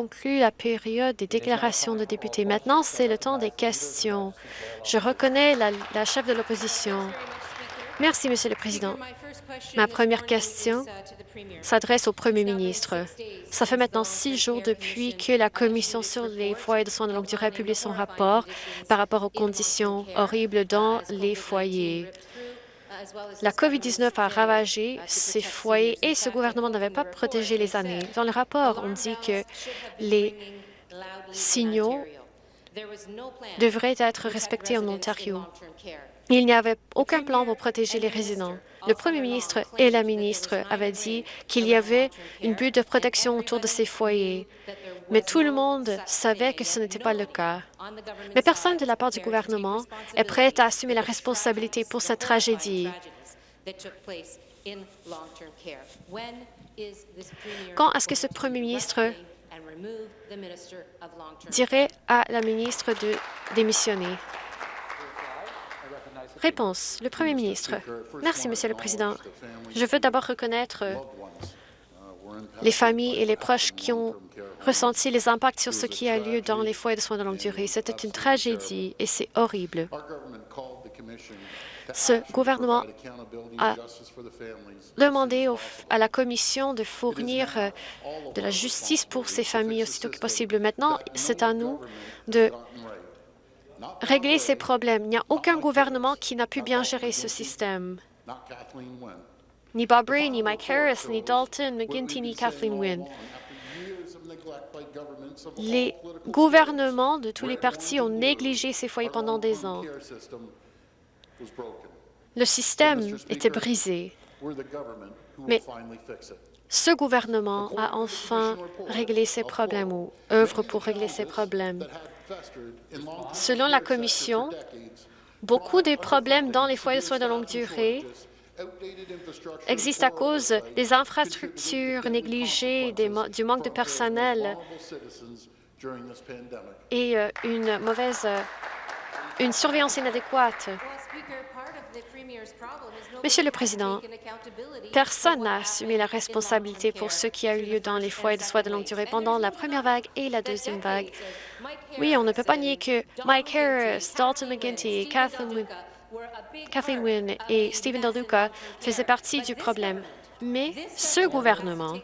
conclut la période des déclarations de députés. Maintenant, c'est le temps des questions. Je reconnais la, chef de l'opposition. Merci, Monsieur le Président. Ma première question s'adresse au Premier ministre. Ça fait maintenant six jours depuis que la Commission sur les foyers de soins de longue durée a publié son rapport par rapport aux conditions horribles dans les foyers. La COVID-19 a ravagé ces foyers et ce gouvernement n'avait pas protégé les années. Dans le rapport, on dit que les signaux devraient être respectés en Ontario. Il n'y avait aucun plan pour protéger les résidents. Le premier ministre et la ministre avaient dit qu'il y avait une butte de protection autour de ces foyers, mais tout le monde savait que ce n'était pas le cas. Mais personne de la part du gouvernement est prêt à assumer la responsabilité pour cette tragédie. Quand est-ce que ce premier ministre dirait à la ministre de démissionner? Réponse. Le Premier ministre. Merci, Monsieur le Président. Je veux d'abord reconnaître les familles et les proches qui ont ressenti les impacts sur ce qui a lieu dans les foyers de soins de longue durée. C'était une tragédie et c'est horrible. Ce gouvernement a demandé à la Commission de fournir euh, de la justice pour ces familles aussitôt que possible. Maintenant, c'est à nous de régler ces problèmes. Il n'y a aucun gouvernement qui n'a pu bien gérer ce système. Ni Bob Ray, ni Mike Harris, ni Dalton McGuinty, ni Kathleen Wynne. Les gouvernements de tous les partis ont négligé ces foyers pendant des ans. Le système était brisé. Mais ce gouvernement a enfin réglé ces problèmes ou œuvre pour régler ces problèmes. Selon la Commission, beaucoup des problèmes dans les foyers de soins de longue durée existent à cause des infrastructures négligées, du manque de personnel et euh, une mauvaise euh, une surveillance inadéquate. Monsieur le Président, personne n'a assumé la responsabilité pour ce qui a eu lieu dans les foyers de soins de longue durée pendant la première vague et la deuxième vague. Oui, on ne peut pas nier que Mike Harris, Dalton McGuinty, Kathleen Wynne et Stephen Del Duca faisaient partie du problème. Mais ce gouvernement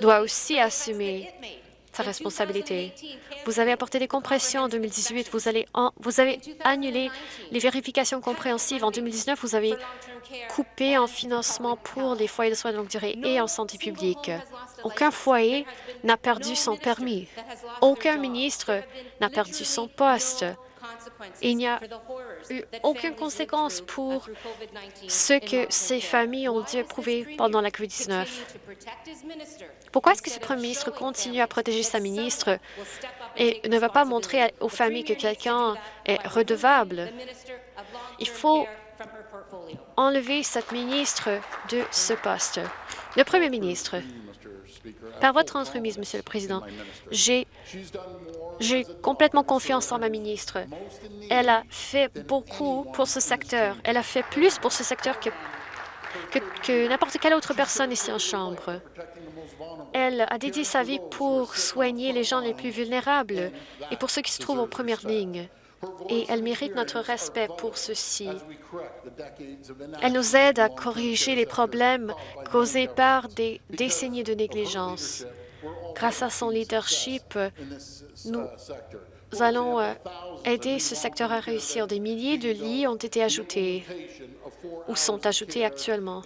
doit aussi assumer sa responsabilité. Vous avez apporté des compressions en 2018, vous, allez vous avez annulé les vérifications compréhensives. En 2019, vous avez coupé en financement pour les foyers de soins de longue durée et en santé publique. Aucun foyer n'a perdu son permis. Aucun ministre n'a perdu son poste. Il n'y a eu aucune conséquence pour ce que ces familles ont dû éprouver pendant la COVID-19. Pourquoi est-ce que ce premier ministre continue à protéger sa ministre et ne va pas montrer aux familles que quelqu'un est redevable? Il faut enlever cette ministre de ce poste. Le premier ministre, par votre entremise, Monsieur le Président, j'ai complètement confiance en ma ministre. Elle a fait beaucoup pour ce secteur. Elle a fait plus pour ce secteur que n'importe quelle autre personne ici en Chambre. Elle a dédié sa vie pour soigner les gens les plus vulnérables et pour ceux qui se trouvent en première ligne et elle mérite notre respect pour ceci. Elle nous aide à corriger les problèmes causés par des décennies de négligence. Grâce à son leadership, nous allons euh, aider ce secteur à réussir. Des milliers de lits ont été ajoutés ou sont ajoutés actuellement.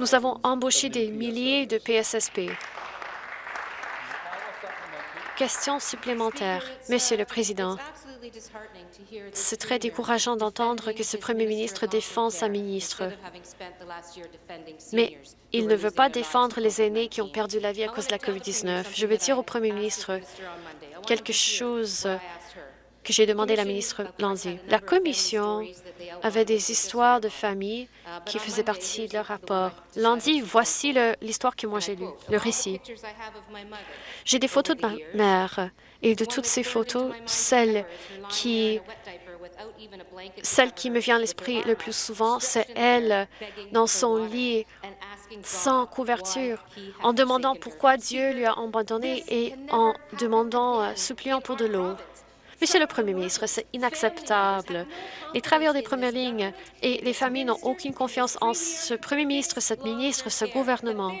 Nous avons embauché des milliers de PSSP. Question supplémentaire. Monsieur le Président, c'est très décourageant d'entendre que ce premier ministre défend sa ministre. Mais il ne veut pas défendre les aînés qui ont perdu la vie à cause de la COVID-19. Je veux dire au premier ministre quelque chose que j'ai demandé à la ministre Landy. La Commission avait des histoires de familles qui faisaient partie de leur rapport. Landy, voici l'histoire que moi j'ai lue, le récit. J'ai des photos de ma mère et de toutes ces photos, celle qui, me vient à l'esprit le plus souvent, c'est elle dans son lit sans couverture, en demandant pourquoi Dieu lui a abandonné et en demandant, euh, suppliant pour de l'eau. Monsieur le Premier ministre, c'est inacceptable. Les travailleurs des premières lignes et les familles n'ont aucune confiance en ce Premier ministre, cette ministre, ce gouvernement.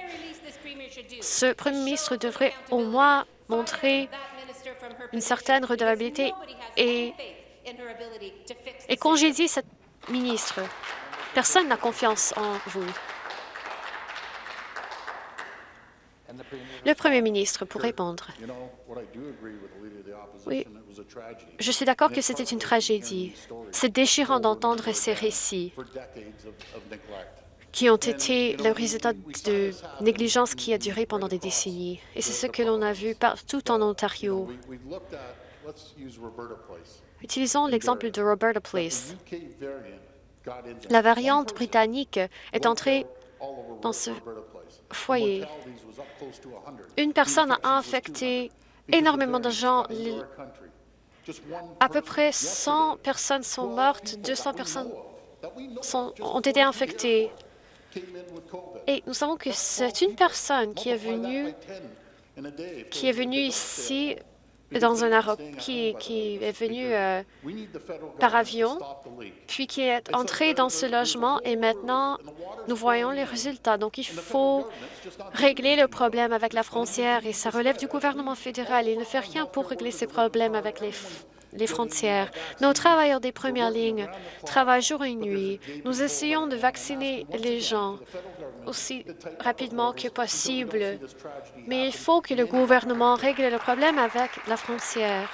Ce Premier ministre devrait au moins montrer une certaine redevabilité et, et congédier cette ministre. Personne n'a confiance en vous. Le Premier ministre, pour répondre. Oui, je suis d'accord que c'était une tragédie. C'est déchirant d'entendre ces récits qui ont été le résultat de négligence qui a duré pendant des décennies. Et c'est ce que l'on a vu partout en Ontario. Utilisons l'exemple de Roberta Place. La variante britannique est entrée dans ce foyer. Une personne a infecté énormément de gens. À peu près 100 personnes sont mortes, 200 personnes ont été infectées. Et nous savons que c'est une personne qui est venue, qui est venue ici dans un qui, qui est venu euh, par avion, puis qui est entré dans ce logement et maintenant nous voyons les résultats. Donc il faut régler le problème avec la frontière et ça relève du gouvernement fédéral. Il ne fait rien pour régler ces problèmes avec les les frontières. Nos travailleurs des premières lignes travaillent jour et nuit. Nous essayons de vacciner les gens aussi rapidement que possible, mais il faut que le gouvernement règle le problème avec la frontière.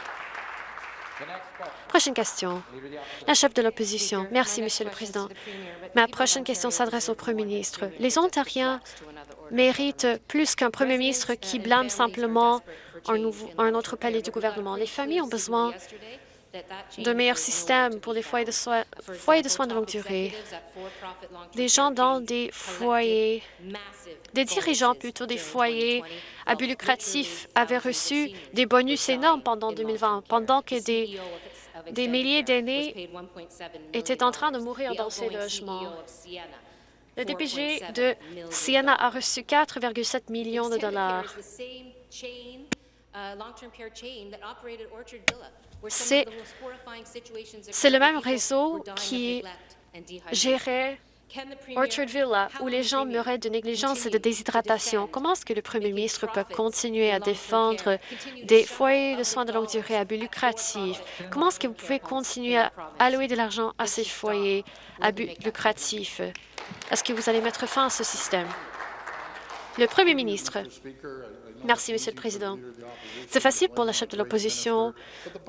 Prochaine question. La chef de l'opposition. Merci, Monsieur le Président. Ma prochaine question s'adresse au Premier ministre. Les Ontariens méritent plus qu'un Premier ministre qui blâme simplement un, autre palais du gouvernement. Les familles ont besoin d'un meilleur système pour les foyers de, soins, foyers de soins de longue durée. Des gens dans des foyers, des dirigeants plutôt des foyers à but lucratif avaient reçu des bonus énormes pendant 2020, pendant que des, des milliers d'aînés étaient en train de mourir dans ces logements. Le DPG de Siena a reçu 4,7 millions de dollars. C'est le même réseau qui gérait Orchard Villa, où les gens meuraient de négligence et de déshydratation? Comment est-ce que le premier ministre peut continuer à défendre des foyers de soins de longue durée à but lucratif? Comment est-ce que vous pouvez continuer à allouer de l'argent à ces foyers à but lucratif? Est-ce que vous allez mettre fin à ce système? Le premier ministre. Merci, Monsieur le Président. C'est facile pour la chef de l'opposition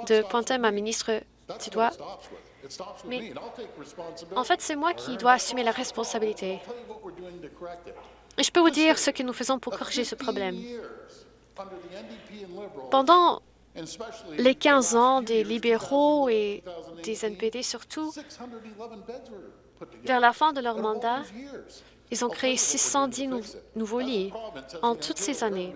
de pointer ma ministre du doigt, mais en fait, c'est moi qui dois assumer la responsabilité. Et je peux vous dire ce que nous faisons pour corriger ce problème. Pendant les 15 ans des libéraux et des NPD surtout, vers la fin de leur mandat, ils ont créé 610 nouveaux lits en toutes ces années.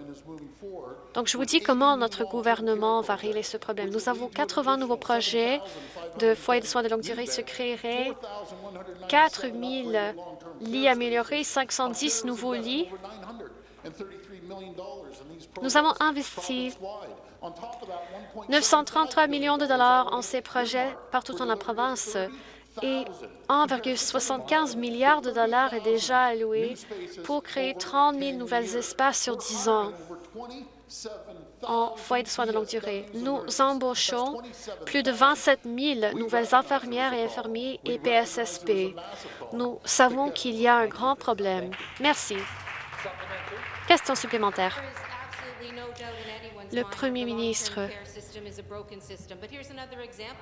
Donc, je vous dis comment notre gouvernement va régler ce problème. Nous avons 80 nouveaux projets de foyers de soins de longue durée se créeraient, 4 000 lits améliorés, 510 nouveaux lits. Nous avons investi 933 millions de dollars en ces projets partout en la province et 1,75 milliard de dollars est déjà alloué pour créer 30 000 nouvelles espaces sur 10 ans en foyer de soins de longue durée. Nous embauchons plus de 27 000 nouvelles infirmières et infirmiers et PSSP. Nous savons qu'il y a un grand problème. Merci. Question supplémentaire. Le Premier ministre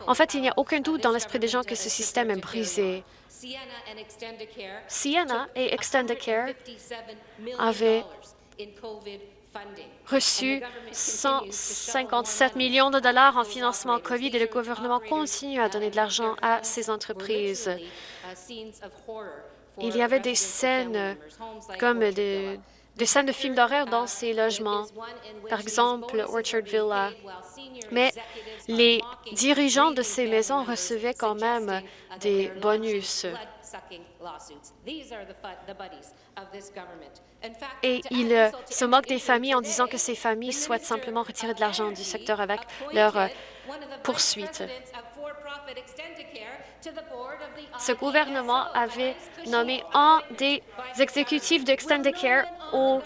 en fait, il n'y a aucun doute dans l'esprit des gens que ce système est brisé. Sienna et Extendicare avaient reçu 157 millions de dollars en financement COVID et le gouvernement continue à donner de l'argent à ces entreprises. Il y avait des scènes comme des, des scènes de films d'horreur dans ces logements, par exemple Orchard Villa. Mais les dirigeants de ces maisons recevaient quand même des bonus. Et il euh, se moque des familles en disant que ces familles souhaitent simplement retirer de l'argent du secteur avec leurs poursuites. Ce gouvernement avait nommé un des exécutifs d'Extendicare au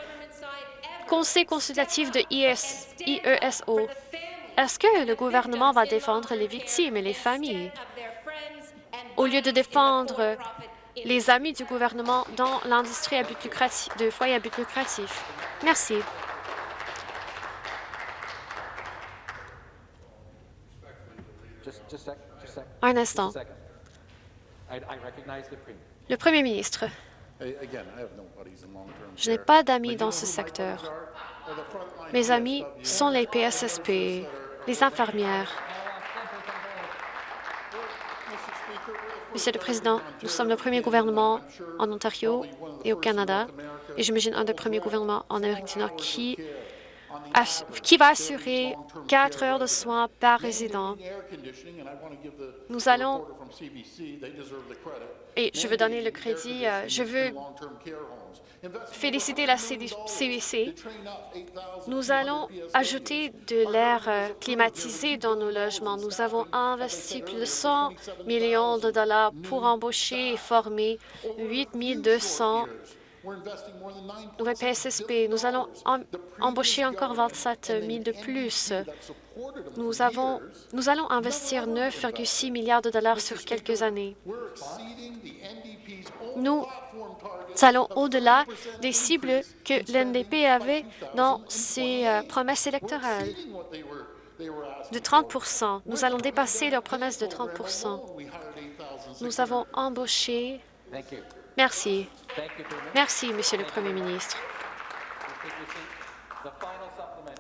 conseil consultatif de IESO. Est-ce que le gouvernement va défendre les victimes et les familles? au lieu de défendre les amis du gouvernement dans l'industrie de foyers à but lucratif? Merci. Un instant. Le Premier ministre. Je n'ai pas d'amis dans ce secteur. Mes amis sont les PSSP, les infirmières. Monsieur le Président, nous sommes le premier gouvernement en Ontario et au Canada, et j'imagine un des premiers gouvernements en Amérique du Nord qui qui va assurer quatre heures de soins par résident. Nous allons, et je veux donner le crédit, euh, je veux féliciter la CBC. Nous allons ajouter de l'air euh, climatisé dans nos logements. Nous avons investi plus de 100 millions de dollars pour embaucher et former 8 200 PSSP. Nous allons embaucher encore 27 000 de plus. Nous, avons, nous allons investir 9,6 milliards de dollars sur quelques années. Nous allons au-delà des cibles que l'NDP avait dans ses euh, promesses électorales. de 30% Nous allons dépasser leurs promesses de 30% Nous avons embauché Merci. Merci, Monsieur le Premier ministre.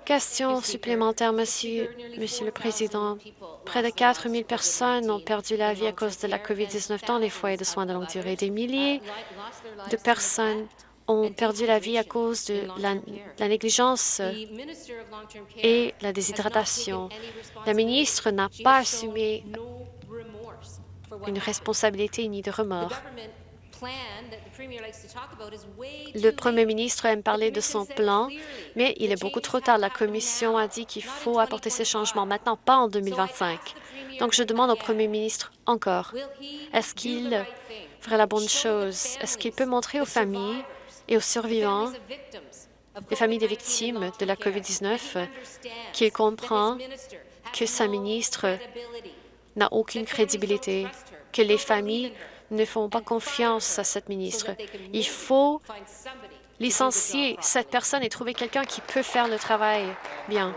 Question supplémentaire, Monsieur, Monsieur le Président. Près de 4 000 personnes ont perdu la vie à cause de la COVID-19 dans les foyers de soins de longue durée. Des milliers de personnes ont perdu la vie à cause de la, la négligence et la déshydratation. La ministre n'a pas assumé une responsabilité ni de remords. Le Premier ministre aime parler de son plan, mais il est beaucoup trop tard. La Commission a dit qu'il faut apporter ces changements maintenant, pas en 2025. Donc, je demande au Premier ministre encore, est-ce qu'il ferait la bonne chose? Est-ce qu'il peut montrer aux familles et aux survivants, les familles des victimes de la COVID-19, qu'il comprend que sa ministre n'a aucune crédibilité, que les familles ne font pas confiance à cette ministre. Il faut licencier cette personne et trouver quelqu'un qui peut faire le travail bien.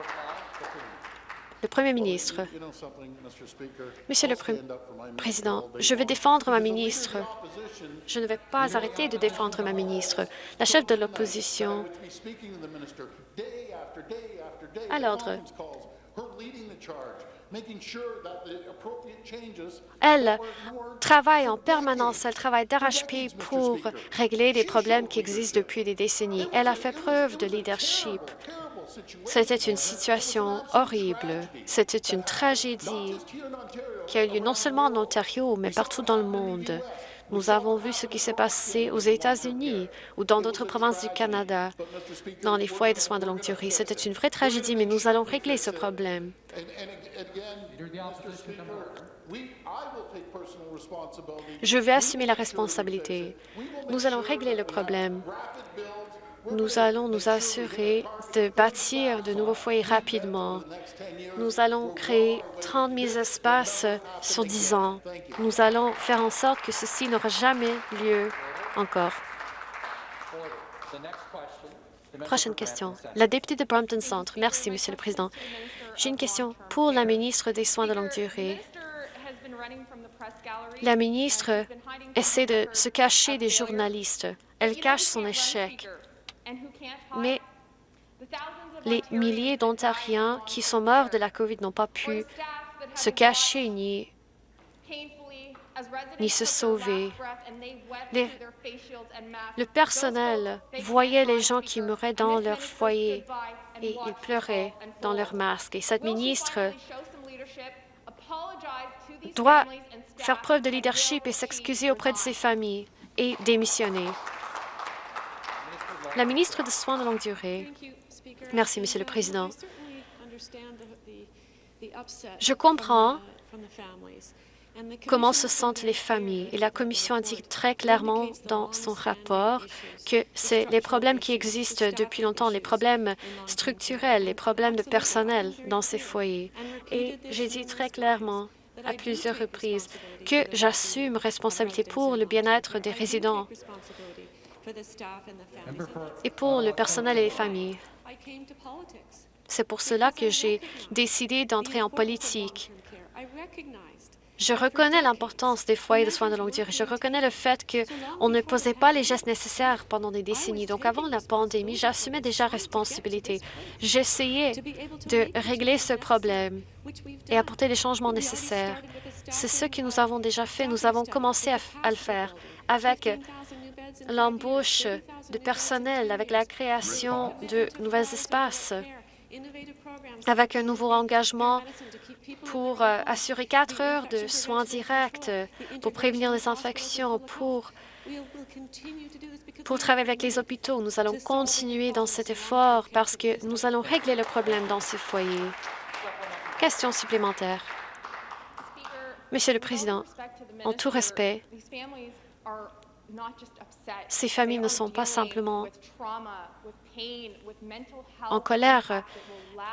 Le Premier ministre. Monsieur le Président, je vais défendre ma ministre. Je ne vais pas arrêter de défendre ma ministre. La chef de l'opposition à l'ordre. Elle travaille en permanence, elle travaille d'arrache-pied pour régler des problèmes qui existent depuis des décennies. Elle a fait preuve de leadership. C'était une situation horrible. C'était une tragédie qui a eu lieu non seulement en Ontario, mais partout dans le monde. Nous avons vu ce qui s'est passé aux États-Unis ou dans d'autres provinces du Canada, dans les foyers de soins de longue durée. C'était une vraie tragédie, mais nous allons régler ce problème. Je vais assumer la responsabilité. Nous allons régler le problème. Nous allons nous assurer de bâtir de nouveaux foyers rapidement. Nous allons créer 30 000 espaces sur 10 ans. Nous allons faire en sorte que ceci n'aura jamais lieu encore. Prochaine question. La députée de Brampton Centre. Merci, Monsieur le Président. J'ai une question pour la ministre des Soins de longue durée. La ministre essaie de se cacher des journalistes. Elle cache son échec. Mais les milliers d'Ontariens qui sont morts de la COVID n'ont pas pu se cacher ni, ni se sauver. le personnel voyait les gens qui mouraient dans leur foyer et ils pleuraient dans leurs masques. Et cette ministre doit faire preuve de leadership et s'excuser auprès de ses familles et démissionner. La ministre des Soins de longue durée. Merci, Monsieur le Président. Je comprends comment se sentent les familles. Et la Commission indique très clairement dans son rapport que c'est les problèmes qui existent depuis longtemps, les problèmes structurels, les problèmes de personnel dans ces foyers. Et j'ai dit très clairement à plusieurs reprises que j'assume responsabilité pour le bien-être des résidents et pour le personnel et les familles. C'est pour cela que j'ai décidé d'entrer en politique. Je reconnais l'importance des foyers de soins de longue durée. Je reconnais le fait qu'on ne posait pas les gestes nécessaires pendant des décennies. Donc, avant la pandémie, j'assumais déjà responsabilité. J'essayais de régler ce problème et apporter les changements nécessaires. C'est ce que nous avons déjà fait. Nous avons commencé à, le faire avec l'embauche de personnel, avec la création de nouveaux espaces avec un nouveau engagement pour euh, assurer quatre heures de soins directs, pour prévenir les infections, pour, pour travailler avec les hôpitaux. Nous allons continuer dans cet effort parce que nous allons régler le problème dans ces foyers. Question supplémentaire. Monsieur le Président, en tout respect, ces familles ne sont pas simplement en colère.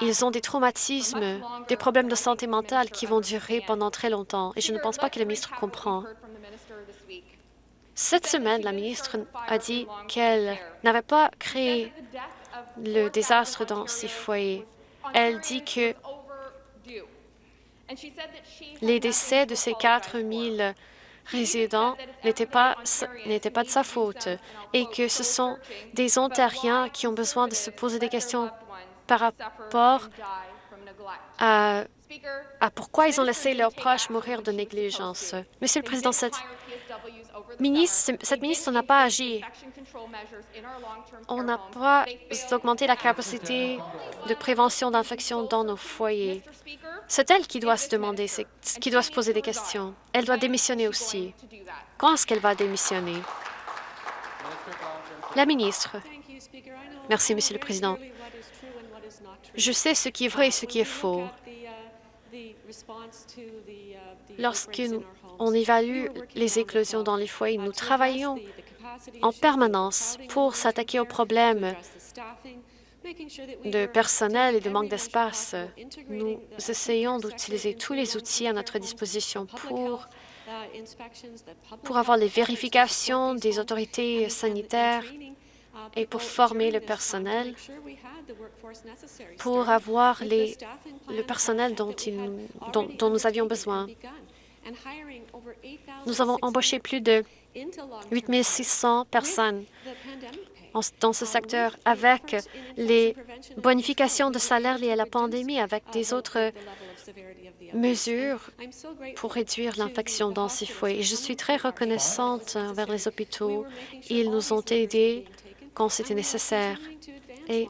Ils ont des traumatismes, des problèmes de santé mentale qui vont durer pendant très longtemps, et je ne pense pas que le ministre comprend. Cette semaine, la ministre a dit qu'elle n'avait pas créé le désastre dans ces foyers. Elle dit que les décès de ces 4 000 résidents n'était pas, pas de sa faute et que ce sont des Ontariens qui ont besoin de se poser des questions par rapport à, pourquoi ils ont laissé leurs proches mourir de négligence. Monsieur le Président, cette ministre, cette ministre n'a pas agi. On n'a pas augmenté la capacité de prévention d'infection dans nos foyers. C'est elle qui doit se demander, qui doit se poser des questions. Elle doit démissionner aussi. Quand est-ce qu'elle va démissionner? La ministre. Merci, Monsieur le Président. Je sais ce qui est vrai et ce qui est faux. Lorsque nous, on évalue les éclosions dans les foyers, nous travaillons en permanence pour s'attaquer aux problèmes de personnel et de manque d'espace. Nous essayons d'utiliser tous les outils à notre disposition pour, pour avoir les vérifications des autorités sanitaires et pour former le personnel, pour avoir les, le personnel dont, dont, dont nous avions besoin. Nous avons embauché plus de 8 600 personnes dans ce secteur avec les bonifications de salaire liées à la pandémie, avec des autres mesures pour réduire l'infection dans ces foyers. Je suis très reconnaissante envers les hôpitaux. Ils nous ont aidés quand c'était nécessaire. Et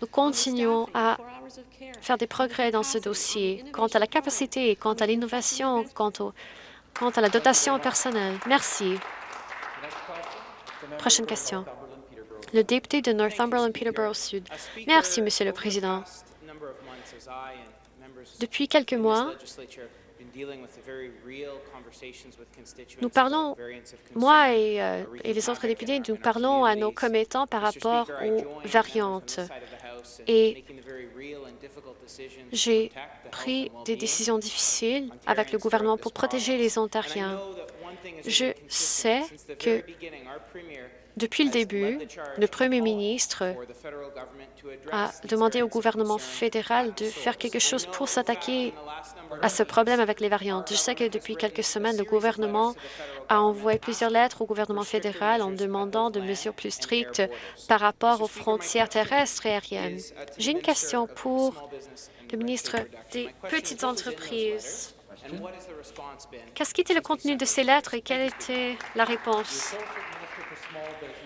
nous continuons à faire des progrès dans ce dossier quant à la capacité, quant à l'innovation, quant, quant à la dotation personnelle. Merci. Prochaine question le député de Northumberland-Peterborough-Sud. Merci, Monsieur le Président. Depuis quelques mois, nous parlons, moi euh, et, les autres députés, nous parlons à nos commettants par rapport aux variantes. Et j'ai pris des décisions difficiles avec le gouvernement pour protéger les Ontariens. Je sais que depuis le début, le premier ministre a demandé au gouvernement fédéral de faire quelque chose pour s'attaquer à ce problème avec les variantes. Je sais que depuis quelques semaines, le gouvernement a envoyé plusieurs lettres au gouvernement fédéral en demandant de mesures plus strictes par rapport aux frontières terrestres et aériennes. J'ai une question pour le ministre des Petites entreprises. Qu'est-ce qui était le contenu de ces lettres et quelle était la réponse?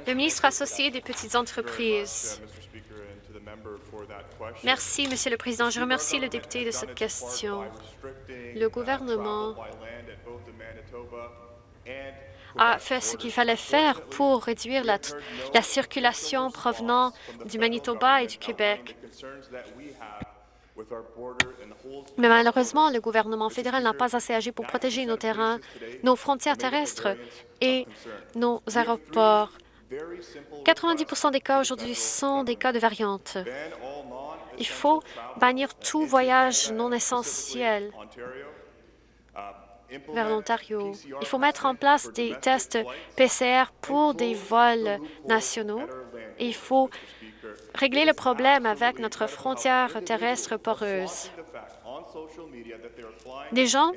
Le ministre associé des petites entreprises. Merci, Monsieur le Président. Je remercie le député de cette question. Le gouvernement a fait ce qu'il fallait faire pour réduire la, la, circulation provenant du Manitoba et du Québec. Mais malheureusement, le gouvernement fédéral n'a pas assez agi pour protéger nos terrains, nos frontières terrestres et nos aéroports. 90% des cas aujourd'hui sont des cas de variantes. Il faut bannir tout voyage non essentiel vers l'Ontario. Il faut mettre en place des tests PCR pour des vols nationaux. Et il faut régler le problème avec notre frontière terrestre poreuse. Des gens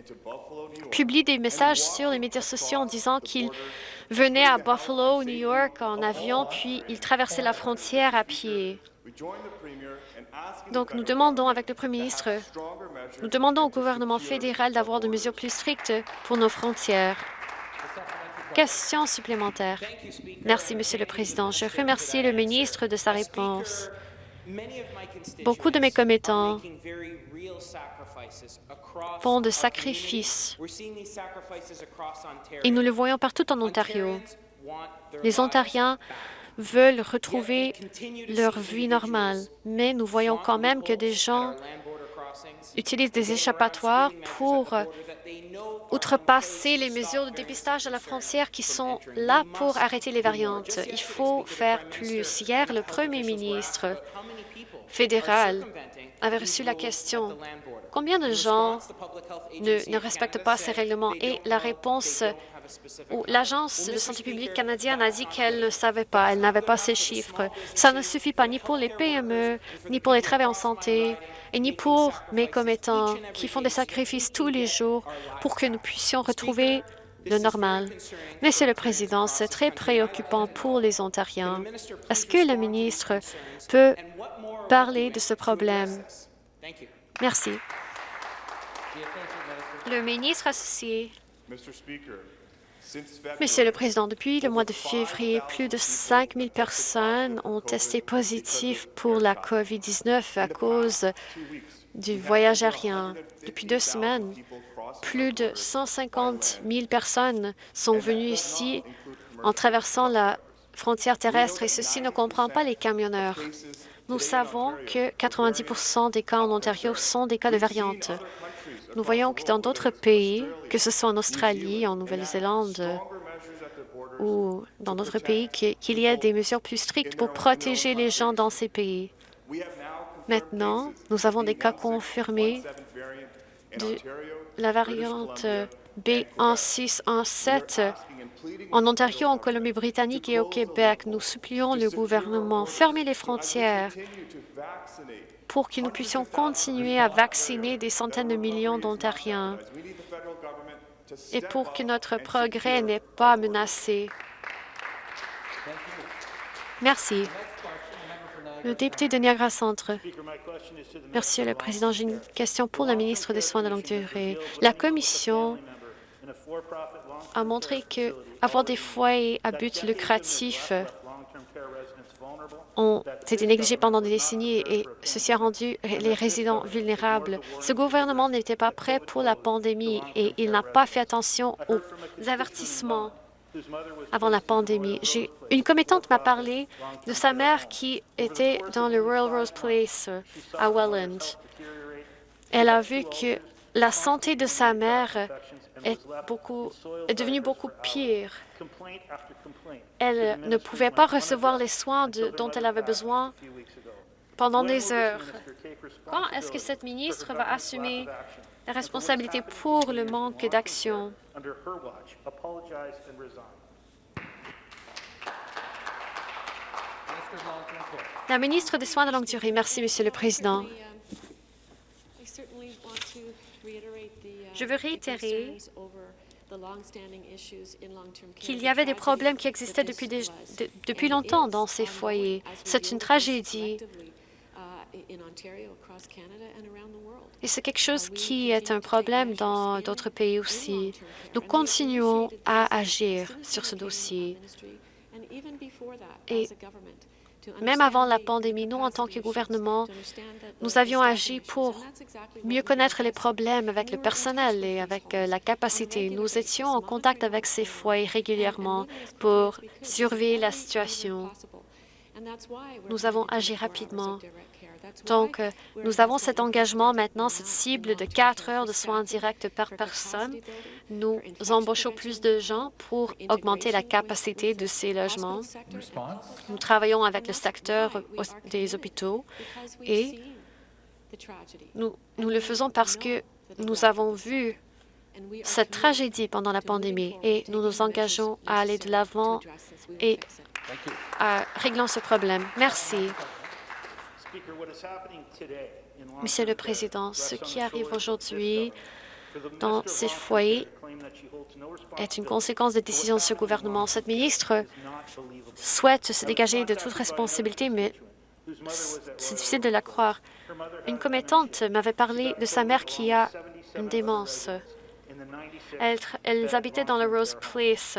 publient des messages sur les médias sociaux en disant qu'ils venaient à Buffalo, New York, en avion, puis ils traversaient la frontière à pied. Donc, nous demandons avec le Premier ministre, nous demandons au gouvernement fédéral d'avoir des mesures plus strictes pour nos frontières. Question supplémentaire. Merci, Monsieur le Président. Je remercie le ministre de sa réponse. Beaucoup de mes commettants font de sacrifices et nous le voyons partout en Ontario. Les Ontariens veulent retrouver leur vie normale, mais nous voyons quand même que des gens utilisent des échappatoires pour outrepasser les mesures de dépistage à la frontière qui sont là pour arrêter les variantes. Il faut faire plus. Hier, le premier ministre fédéral avait reçu la question combien de gens ne, ne respectent pas ces règlements? Et la réponse l'Agence de santé publique canadienne a dit qu'elle ne savait pas, elle n'avait pas ces chiffres. Ça ne suffit pas ni pour les PME, ni pour les travailleurs en santé, et ni pour mes commettants qui font des sacrifices tous les jours pour que nous puissions retrouver le normal. Monsieur le Président, c'est très préoccupant pour les Ontariens. Est-ce que le ministre peut parler de ce problème? Merci. Le ministre associé. Monsieur le Président, depuis le mois de février, plus de 5 000 personnes ont testé positif pour la COVID-19 à cause du voyage aérien. Depuis deux semaines, plus de 150 000 personnes sont venues ici en traversant la frontière terrestre et ceci ne comprend pas les camionneurs. Nous savons que 90% des cas en Ontario sont des cas de variantes. Nous voyons que dans d'autres pays, que ce soit en Australie, en Nouvelle-Zélande ou dans d'autres pays, qu'il y ait des mesures plus strictes pour protéger les gens dans ces pays. Maintenant, nous avons des cas confirmés la variante B16, 7 en Ontario, en Colombie-Britannique et au Québec. Nous supplions le gouvernement fermer les frontières pour que nous puissions continuer à vacciner des centaines de millions d'Ontariens et pour que notre progrès n'est pas menacé. Merci. Le député de Niagara Centre. Merci, le Président. J'ai une question pour la ministre des Soins de longue durée. La Commission a montré que avoir des foyers à but lucratif ont été négligés pendant des décennies et ceci a rendu les résidents vulnérables. Ce gouvernement n'était pas prêt pour la pandémie et il n'a pas fait attention aux avertissements avant la pandémie. Une commettante m'a parlé de sa mère qui était dans le Royal Rose Place à Welland. Elle a vu que la santé de sa mère est devenue beaucoup pire. Elle ne pouvait pas recevoir les soins dont elle avait besoin pendant des heures. Quand est-ce que cette ministre va assumer la responsabilité pour le manque d'action? La ministre des Soins de longue durée. Merci, Monsieur le Président. Je veux réitérer qu'il y avait des problèmes qui existaient depuis, depuis longtemps dans ces foyers. C'est une tragédie. Et c'est quelque chose qui est un problème dans d'autres pays aussi. Nous continuons à agir sur ce dossier. Et même avant la pandémie, nous, en tant que gouvernement, nous avions agi pour mieux connaître les problèmes avec le personnel et avec euh, la capacité. Nous étions en contact avec ces foyers régulièrement pour surveiller la situation. Nous avons agi rapidement. Donc, euh, nous avons cet engagement maintenant, cette cible de quatre heures de soins directs par personne. Nous embauchons plus de gens pour augmenter la capacité de ces logements. Nous travaillons avec le secteur des hôpitaux et nous, nous le faisons parce que nous avons vu cette tragédie pendant la pandémie et nous nous engageons à aller de l'avant et à régler ce problème. Merci. Monsieur le Président, ce qui arrive aujourd'hui dans ces foyers est une conséquence des décisions de ce gouvernement. Cette ministre souhaite se dégager de toute responsabilité, mais c'est difficile de la croire. Une commettante m'avait parlé de sa mère qui a une démence. Elle, elles habitaient dans le Rose Place.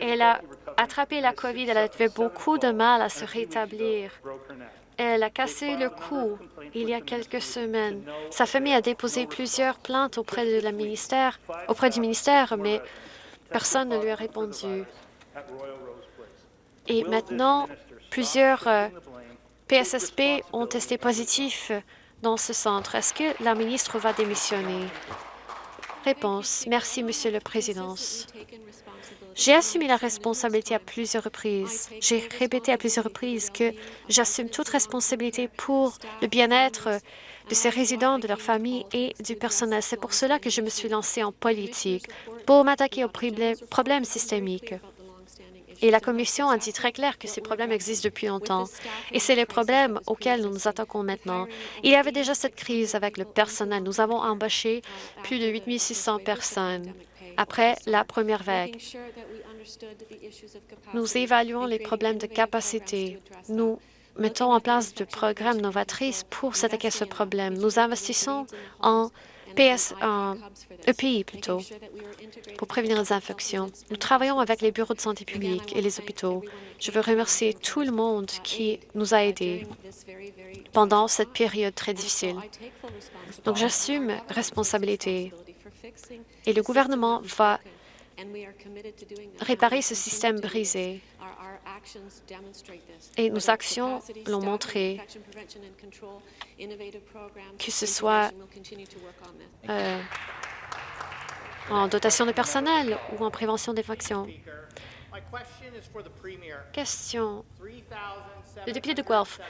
Elle a attrapé la COVID. Elle avait beaucoup de mal à se rétablir. Elle a cassé le cou il y a quelques semaines. Sa famille a déposé plusieurs plaintes auprès, auprès du ministère, mais personne ne lui a répondu. Et maintenant, plusieurs PSSP euh, ont testé positif dans ce centre. Est-ce que la ministre va démissionner? Réponse. Merci, Monsieur le Président. J'ai assumé la responsabilité à plusieurs reprises. J'ai répété à plusieurs reprises que j'assume toute responsabilité pour le bien-être de ces résidents, de leurs familles et du personnel. C'est pour cela que je me suis lancée en politique, pour m'attaquer aux problèmes systémiques. Et la Commission a dit très clair que ces problèmes existent depuis longtemps. Et c'est les problèmes auxquels nous nous attaquons maintenant. Il y avait déjà cette crise avec le personnel. Nous avons embauché plus de 8 600 personnes après la première vague. Nous évaluons les problèmes de capacité. Nous mettons en place des programmes novatrices pour s'attaquer à ce problème. Nous investissons en EPI plutôt, pour prévenir les infections. Nous travaillons avec les bureaux de santé publique et les hôpitaux. Je veux remercier tout le monde qui nous a aidés pendant cette période très difficile. Donc, j'assume responsabilité et le gouvernement va réparer ce système brisé. Et nos actions l'ont montré, que ce soit euh, en dotation de personnel ou en prévention des factions. Question. Le député de Guelph.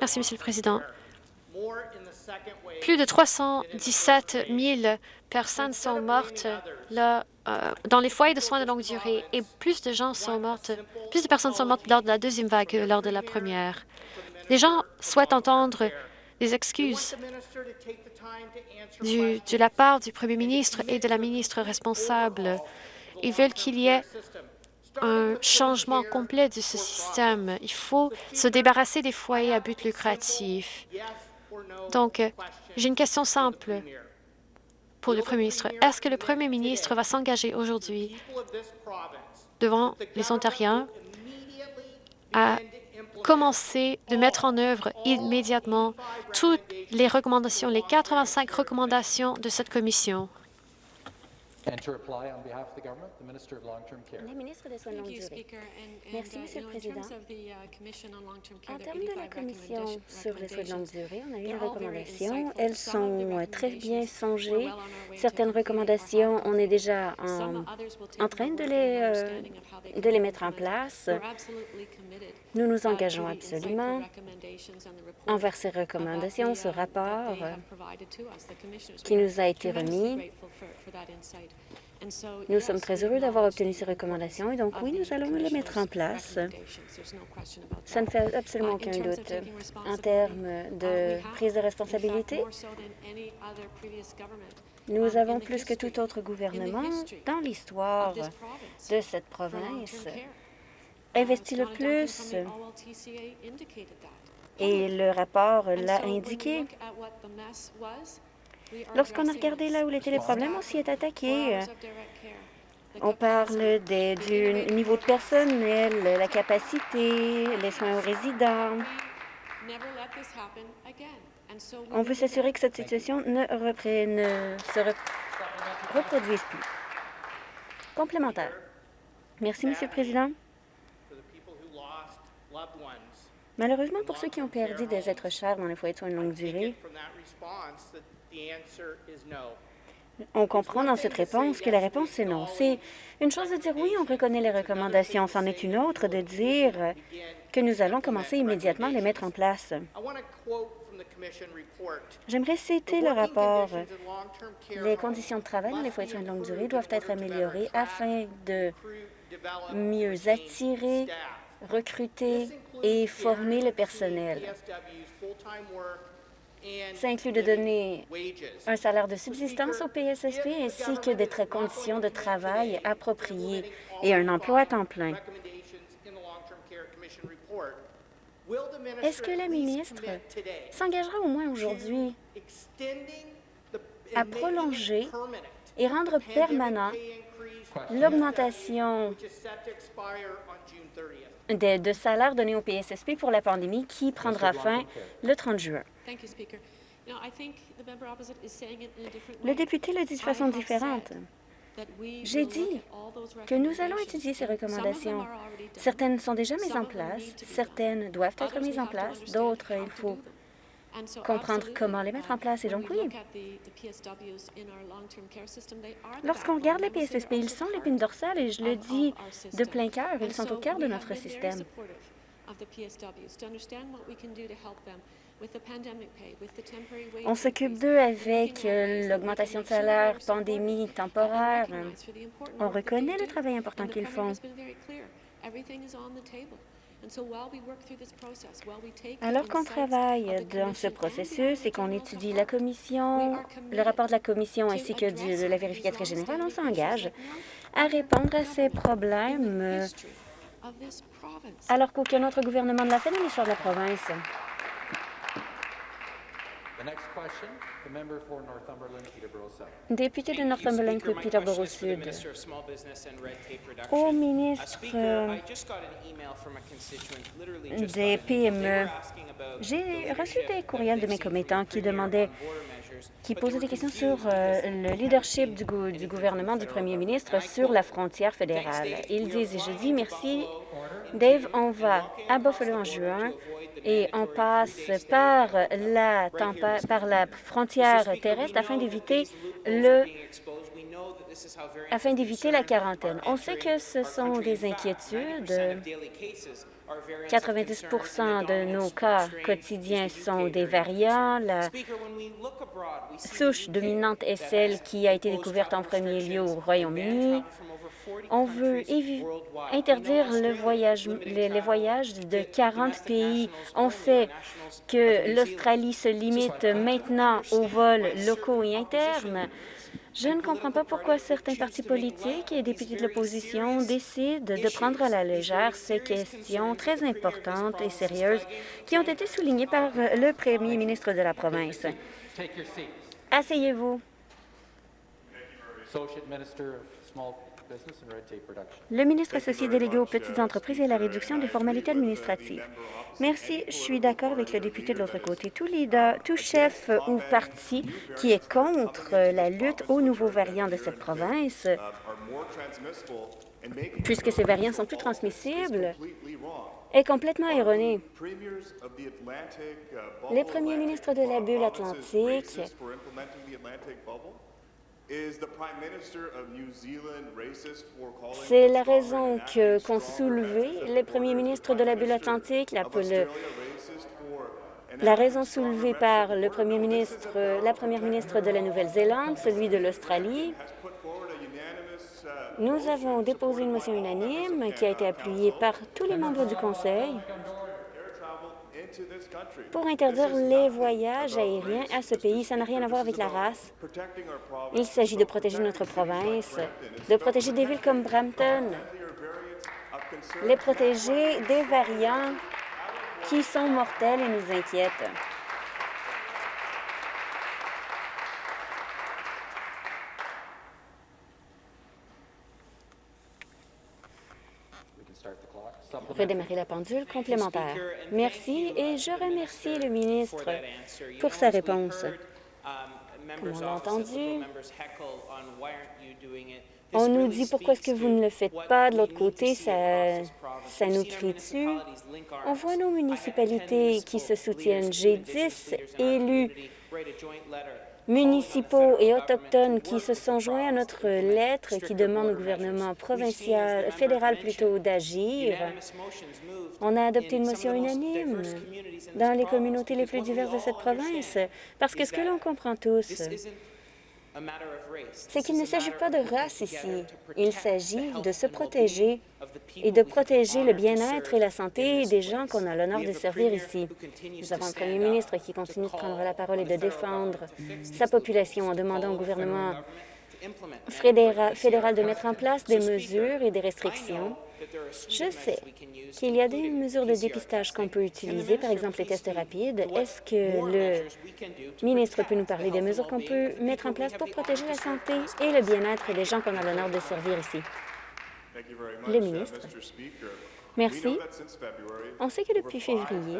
Merci, Monsieur le Président. Plus de 317 000 personnes sont mortes là, euh, dans les foyers de soins de longue durée et plus de gens sont mortes, plus de personnes sont mortes lors de la deuxième vague que lors de la première. Les gens souhaitent entendre des excuses de la part du premier ministre et de la ministre responsable. Ils veulent qu'il y ait un changement complet de ce système. Il faut se débarrasser des foyers à but lucratif. Donc, euh, j'ai une question simple pour le Premier ministre. Est-ce que le Premier ministre va s'engager aujourd'hui devant les Ontariens à commencer de mettre en œuvre immédiatement toutes les recommandations, les 85 recommandations de cette commission? La ministre des Soins de longue durée. Merci, Monsieur le Président. En termes de la Commission sur les soins de longue durée, on a eu des recommandations. Elles sont très bien songées. Certaines recommandations, on est déjà en, train de les, euh, de les mettre en place. Nous nous engageons absolument envers ces recommandations, ce rapport qui nous a été remis. Nous sommes très heureux d'avoir obtenu ces recommandations et donc oui, nous allons les mettre en place. Ça ne fait absolument aucun doute. En termes de prise de responsabilité, nous avons plus que tout autre gouvernement dans l'histoire de cette province investi le plus et le rapport l'a indiqué. Lorsqu'on a regardé là où étaient les problèmes, on s'y est attaqué. On parle des, du niveau de personnel, la capacité, les soins aux résidents. On veut s'assurer que cette situation ne, reprenne, se reproduise plus. Complémentaire. Merci, Monsieur le Président. Malheureusement, pour ceux qui ont perdu des êtres chers dans les foyers de soins de longue durée, on comprend dans cette réponse que la réponse est non. C'est une chose de dire oui, on reconnaît les recommandations. C'en est une autre de dire que nous allons commencer immédiatement à les mettre en place. J'aimerais citer le rapport. Les conditions de travail dans les foyers de longue durée doivent être améliorées afin de mieux attirer, recruter et former le personnel. Ça inclut de donner un salaire de subsistance au PSSP ainsi que des conditions de travail appropriées et un emploi à temps plein. Est-ce que la ministre s'engagera au moins aujourd'hui à prolonger et rendre permanent l'augmentation de, de salaire donné au PSSP pour la pandémie qui prendra fin le 30 juin? Le député le dit de façon différente. J'ai dit que nous allons étudier ces recommandations. Certaines sont déjà mises en place, certaines doivent être mises en place, d'autres, il faut comprendre comment les mettre en place. Et donc, oui, lorsqu'on regarde les PSSP, ils sont l'épine dorsale, et je le dis de plein cœur, ils sont au cœur de notre système. On s'occupe d'eux avec euh, l'augmentation de salaire, pandémie temporaire. On reconnaît le travail important qu'ils font. Alors qu'on travaille dans ce processus et qu'on étudie la commission, le rapport de la commission ainsi que de la vérificatrice générale, on s'engage à répondre à ces problèmes alors qu'aucun autre gouvernement ne l'a fait dans l'histoire de la province. Député de Northumberland, Peterborough Sud. Au ministre des PME, j'ai reçu des courriels de mes commettants qui demandaient qui posaient des questions sur euh, le leadership du, du, gouvernement du premier ministre sur la frontière fédérale. Ils disent, et je dis merci, Dave, on va à Buffalo en juin et on passe par la, par la frontière terrestre afin d'éviter le afin d'éviter la quarantaine. On sait que ce sont des inquiétudes. 90% de nos cas quotidiens sont des variants. La souche dominante est celle qui a été découverte en premier lieu au Royaume-Uni. On veut interdire les, voyages de 40 pays. On sait que l'Australie se limite maintenant aux vols locaux et internes. Je ne comprends pas pourquoi certains partis politiques et députés de l'opposition décident de prendre à la légère ces questions très importantes et sérieuses qui ont été soulignées par le premier ministre de la province. Asseyez-vous. Le ministre associé délégué aux petites entreprises et à la réduction des formalités administratives. Merci. Je suis d'accord avec le député de l'autre côté. Tout, leader, tout chef ou parti qui est contre la lutte aux nouveaux variants de cette province, puisque ces variants sont plus transmissibles, est complètement erroné. Les premiers ministres de la bulle atlantique c'est la raison qu'ont soulevé les premiers ministres de la bulle atlantique, la, la raison soulevée par le premier ministre, la première ministre de la Nouvelle-Zélande, celui de l'Australie. Uh, Nous avons déposé une motion unanime qui a été appuyée par tous les membres du Conseil pour interdire les voyages aériens à ce pays. Ça n'a rien à voir avec la race. Il s'agit de protéger notre province, de protéger des villes comme Brampton, les protéger des variants qui sont mortels et nous inquiètent. Redémarrer la pendule complémentaire. Merci et je remercie le ministre pour sa réponse. Comme on l'a entendu, on nous dit pourquoi est-ce que vous ne le faites pas. De l'autre côté, ça, ça nous crie dessus. On voit nos municipalités qui se soutiennent. J'ai 10 élus municipaux et autochtones qui se sont joints à notre lettre qui demande au gouvernement provincial, fédéral plutôt, d'agir. On a adopté une motion unanime dans les communautés les plus diverses de cette province, parce que ce que l'on comprend tous, c'est qu'il ne s'agit pas de race ici. Il s'agit de se protéger et de protéger le bien-être et la santé des gens qu'on a l'honneur de servir ici. Nous avons un premier ministre qui continue de prendre la parole et de défendre sa population en demandant au gouvernement fédéral de mettre en place des mesures et des restrictions je sais qu'il y a des mesures de dépistage qu'on peut utiliser, par exemple les tests rapides. Est-ce que le ministre peut nous parler des mesures qu'on peut mettre en place pour protéger la santé et le bien-être des gens qu'on a l'honneur de servir ici? Le ministre. Merci. On sait que depuis février,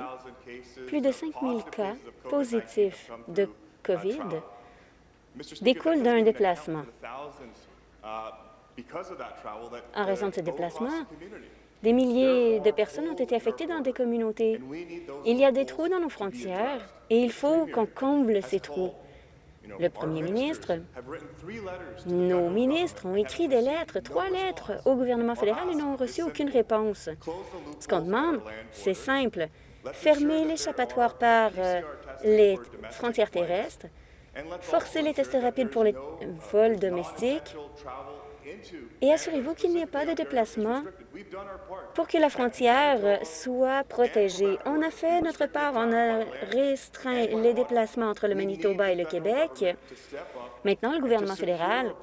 plus de 5 000 cas positifs de COVID découlent d'un déplacement. En raison de ce déplacement, des milliers de personnes ont été affectées dans des communautés. Il y a des trous dans nos frontières et il faut qu'on comble ces trous. Le premier ministre, nos ministres ont écrit des lettres, trois lettres, au gouvernement fédéral et n'ont reçu aucune réponse. Ce qu'on demande, c'est simple. Fermer l'échappatoire par euh, les frontières terrestres, forcer les tests rapides pour les vols domestiques et assurez-vous qu'il n'y ait pas de déplacement pour que la frontière soit protégée. On a fait notre part, on a restreint les déplacements entre le Manitoba et le Québec. Maintenant, le gouvernement fédéral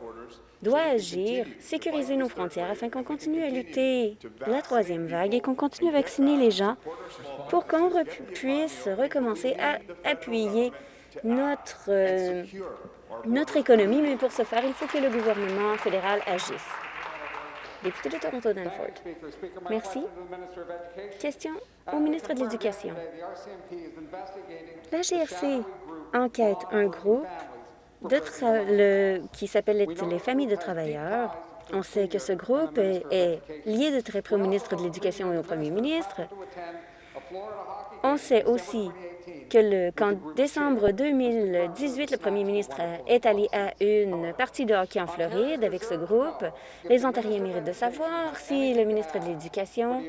doit agir, sécuriser nos frontières afin qu'on continue à lutter la troisième vague et qu'on continue à vacciner les gens pour qu'on puisse recommencer à appuyer notre euh, notre économie, mais pour ce faire, il faut que le gouvernement fédéral agisse. Député de Toronto-Danford. Merci. Question au ministre de l'Éducation. La GRC enquête un groupe de qui s'appelle les familles de travailleurs. On sait que ce groupe est lié de très près au ministre de l'Éducation et au premier ministre. On sait aussi que qu'en décembre 2018, le premier ministre est allé à une partie de hockey en Floride avec ce groupe. Les Ontariens méritent de savoir si le ministre de l'Éducation,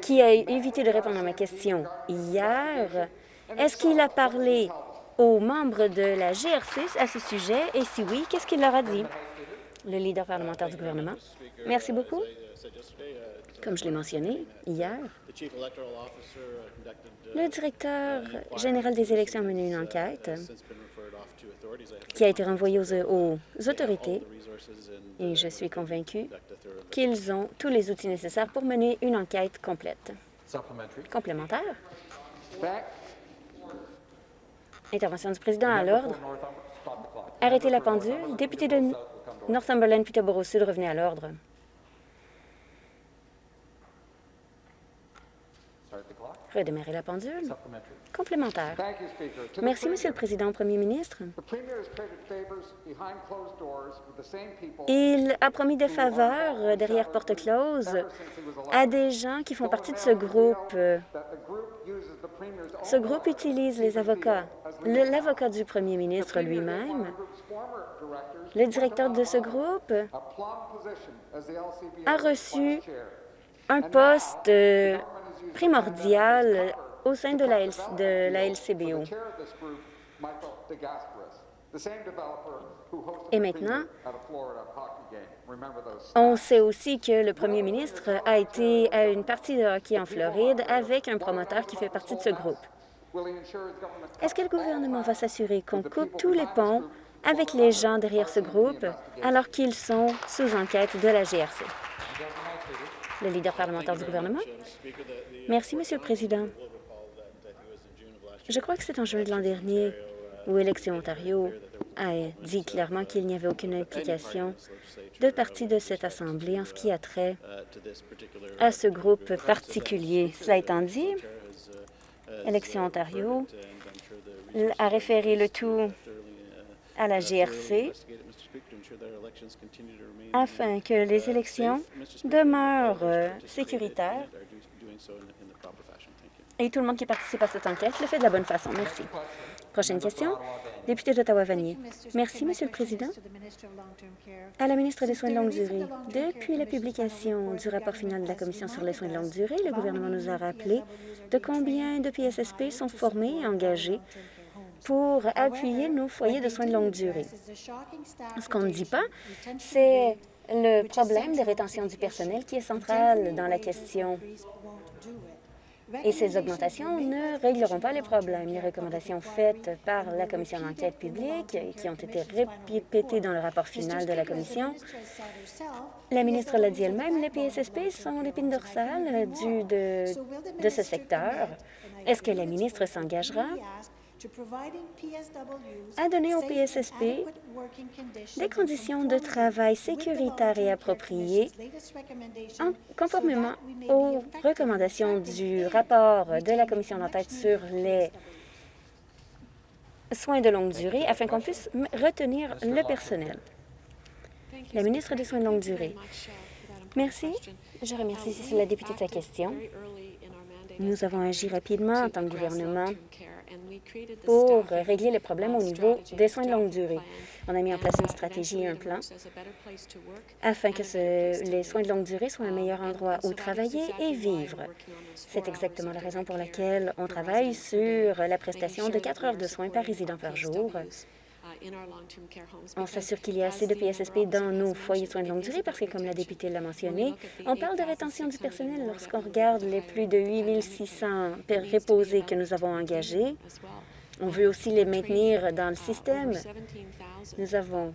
qui a évité de répondre à ma question hier, est-ce qu'il a parlé aux membres de la GRC à ce sujet? Et si oui, qu'est-ce qu'il leur a dit? Le leader parlementaire du gouvernement. Merci beaucoup. Comme je l'ai mentionné hier, le directeur général des élections a mené une enquête qui a été renvoyée aux, autorités et je suis convaincu qu'ils ont tous les outils nécessaires pour mener une enquête complète. Complémentaire. Intervention du président à l'ordre. Arrêtez la pendule. Député de Northumberland-Peterborough-Sud, revenez à l'ordre. Redémarrer la pendule. Complémentaire. Merci, Monsieur le Président, Premier ministre. Il a promis des faveurs derrière porte close à des gens qui font partie de ce groupe. Ce groupe utilise les avocats, l'avocat du Premier ministre lui-même, le directeur de ce groupe a reçu un poste primordial au sein de la, de la LCBO. Et maintenant, on sait aussi que le premier ministre a été à une partie de hockey en Floride avec un promoteur qui fait partie de ce groupe. Est-ce que le gouvernement va s'assurer qu'on coupe tous les ponts avec les gens derrière ce groupe alors qu'ils sont sous enquête de la GRC? Le leader parlementaire du gouvernement. Merci, Monsieur le Président. Je crois que c'est en juin de l'an dernier, où Élections Ontario a dit clairement qu'il n'y avait aucune implication de partie de cette Assemblée en ce qui a trait à ce groupe particulier. Cela étant dit, Élection Ontario a référé le tout à la GRC afin que les élections demeurent euh, sécuritaires. et tout le monde qui participe à cette enquête le fait de la bonne façon. Merci. Prochaine question, député d'Ottawa-Vanier. Merci, Monsieur le Président. À la ministre des Soins de longue durée, depuis la publication du rapport final de la Commission sur les soins de longue durée, le gouvernement nous a rappelé de combien de PSSP sont formés et engagés pour appuyer nos foyers de soins de longue durée. Ce qu'on ne dit pas, c'est le problème de rétention du personnel qui est central dans la question. Et ces augmentations ne régleront pas les problèmes. Les recommandations faites par la Commission d'enquête publique, qui ont été répétées dans le rapport final de la Commission, la ministre l'a dit elle-même, les PSSP sont l'épine dorsale du, de, de ce secteur? Est-ce que la ministre s'engagera? À donner aux PSSP des conditions de travail sécuritaires et appropriées conformément aux recommandations du rapport de la Commission d'enquête sur les soins de longue durée afin qu'on puisse retenir le personnel. La ministre des Soins de longue durée. Merci. Je remercie la députée de sa question. Nous avons agi rapidement en tant que gouvernement pour régler les problèmes au niveau des soins de longue durée. On a mis en place une stratégie et un plan afin que les soins de longue durée soient un meilleur endroit où travailler et vivre. C'est exactement la raison pour laquelle on travaille sur la prestation de quatre heures de soins par résident par jour on s'assure qu'il y a assez de PSSP dans nos foyers de soins de longue durée parce que, comme la députée l'a mentionné, on parle de rétention du personnel lorsqu'on regarde les plus de 8 600 préposés que nous avons engagés. On veut aussi les maintenir dans le système. Nous avons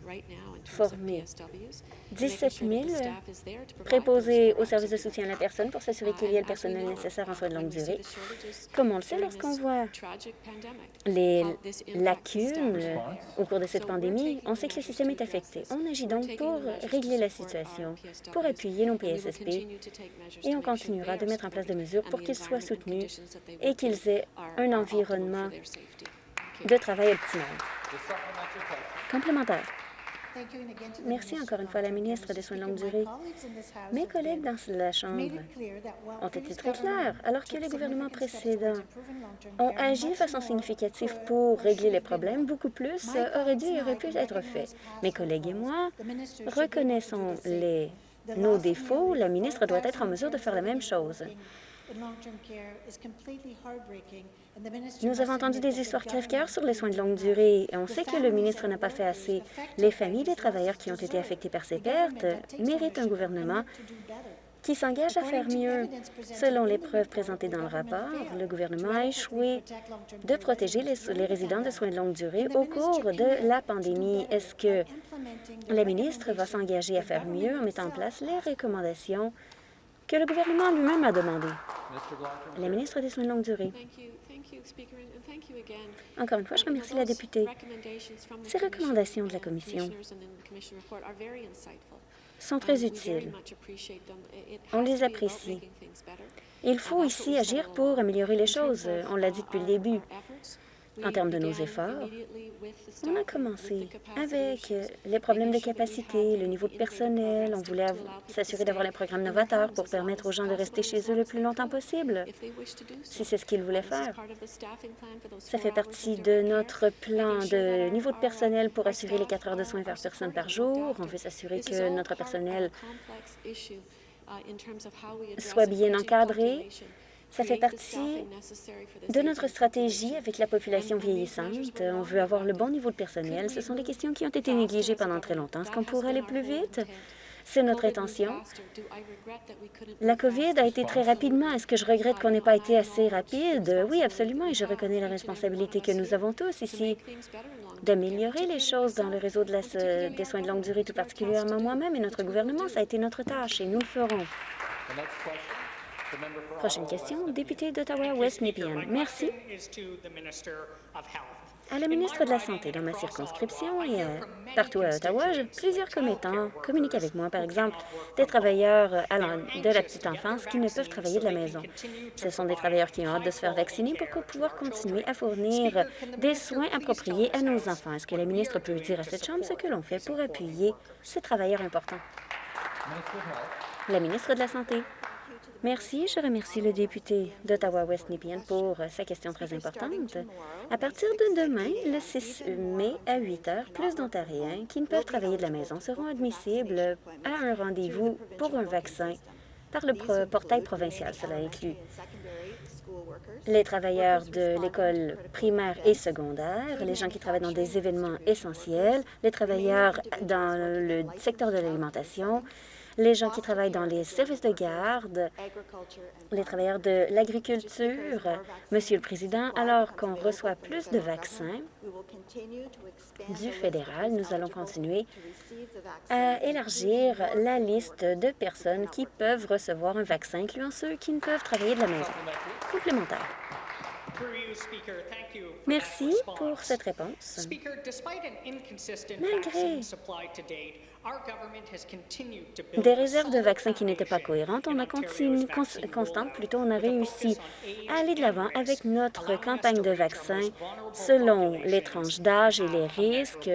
formé 17 000 préposés au service de soutien à la personne pour s'assurer qu'il y ait le personnel nécessaire en soins de longue durée. Comme on le sait, lorsqu'on voit les lacunes au cours de cette pandémie, on sait que le système est affecté. On agit donc pour régler la situation, pour appuyer nos PSSP, et on continuera de mettre en place des mesures pour qu'ils soient soutenus et qu'ils aient un environnement de travail optimal. Complémentaire. Merci encore une fois à la ministre des Soins de longue durée. Mes collègues dans la Chambre ont été très clairs. Alors que les gouvernements précédents ont agi de façon significative pour régler les problèmes, beaucoup plus aurait dû et aurait pu être fait. Mes collègues et moi reconnaissons les, nos défauts. La ministre doit être en mesure de faire la même chose. Nous avons entendu des histoires crève-cœur sur les soins de longue durée et on sait que le ministre n'a pas fait assez. Les familles des travailleurs qui ont été affectés par ces pertes méritent un gouvernement qui s'engage à faire mieux. Selon les preuves présentées dans le rapport, le gouvernement a échoué de protéger les, les, résidents de soins de longue durée au cours de la pandémie. Est-ce que la ministre va s'engager à faire mieux en mettant en place les recommandations que le gouvernement lui-même a demandées? La ministre des Soins de longue durée. Encore une fois, je remercie la députée. Ces recommandations de la Commission sont très utiles. On les apprécie. Il faut ici agir pour améliorer les choses. On l'a dit depuis le début. En termes de nos efforts, on a commencé avec les problèmes de capacité, le niveau de personnel. On voulait s'assurer d'avoir les programmes novateurs pour permettre aux gens de rester chez eux le plus longtemps possible, si c'est ce qu'ils voulaient faire. Ça fait partie de notre plan de niveau de personnel pour assurer les quatre heures de soins par personne par jour. On veut s'assurer que notre personnel soit bien encadré ça fait partie de notre stratégie avec la population vieillissante. On veut avoir le bon niveau de personnel. Ce sont des questions qui ont été négligées pendant très longtemps. Est-ce qu'on pourrait aller plus vite? C'est notre intention. La COVID a été très rapidement. Est-ce que je regrette qu'on n'ait pas été assez rapide? Oui, absolument, et je reconnais la responsabilité que nous avons tous ici d'améliorer les choses dans le réseau de des soins de longue durée, tout particulièrement moi-même et notre gouvernement. Ça a été notre tâche et nous le ferons. Prochaine question, député d'Ottawa-West Nepean. Merci. À la ministre de la Santé, dans ma circonscription et partout à Ottawa, plusieurs commettants communiquent avec moi, par exemple, des travailleurs de la petite enfance qui ne peuvent travailler de la maison. Ce sont des travailleurs qui ont hâte de se faire vacciner pour pouvoir continuer à fournir des soins appropriés à nos enfants. Est-ce que la ministre peut dire à cette Chambre ce que l'on fait pour appuyer ces travailleurs importants? La ministre de la Santé. Merci. Je remercie le député d'Ottawa-West Nepean pour sa question très importante. À partir de demain, le 6 mai à 8 heures, plus d'Ontariens qui ne peuvent travailler de la maison seront admissibles à un rendez-vous pour un vaccin par le portail provincial. Cela inclut les travailleurs de l'école primaire et secondaire, les gens qui travaillent dans des événements essentiels, les travailleurs dans le secteur de l'alimentation, les gens qui travaillent dans les services de garde, les travailleurs de l'agriculture. Monsieur le Président, alors qu'on reçoit plus de vaccins du fédéral, nous allons continuer à élargir la liste de personnes qui peuvent recevoir un vaccin, incluant ceux qui ne peuvent travailler de la maison. Complémentaire. Merci pour cette réponse. Malgré des réserves de vaccins qui n'étaient pas cohérentes, on a continué, constante, plutôt, on a réussi à aller de l'avant avec notre campagne de vaccins selon les tranches d'âge et les risques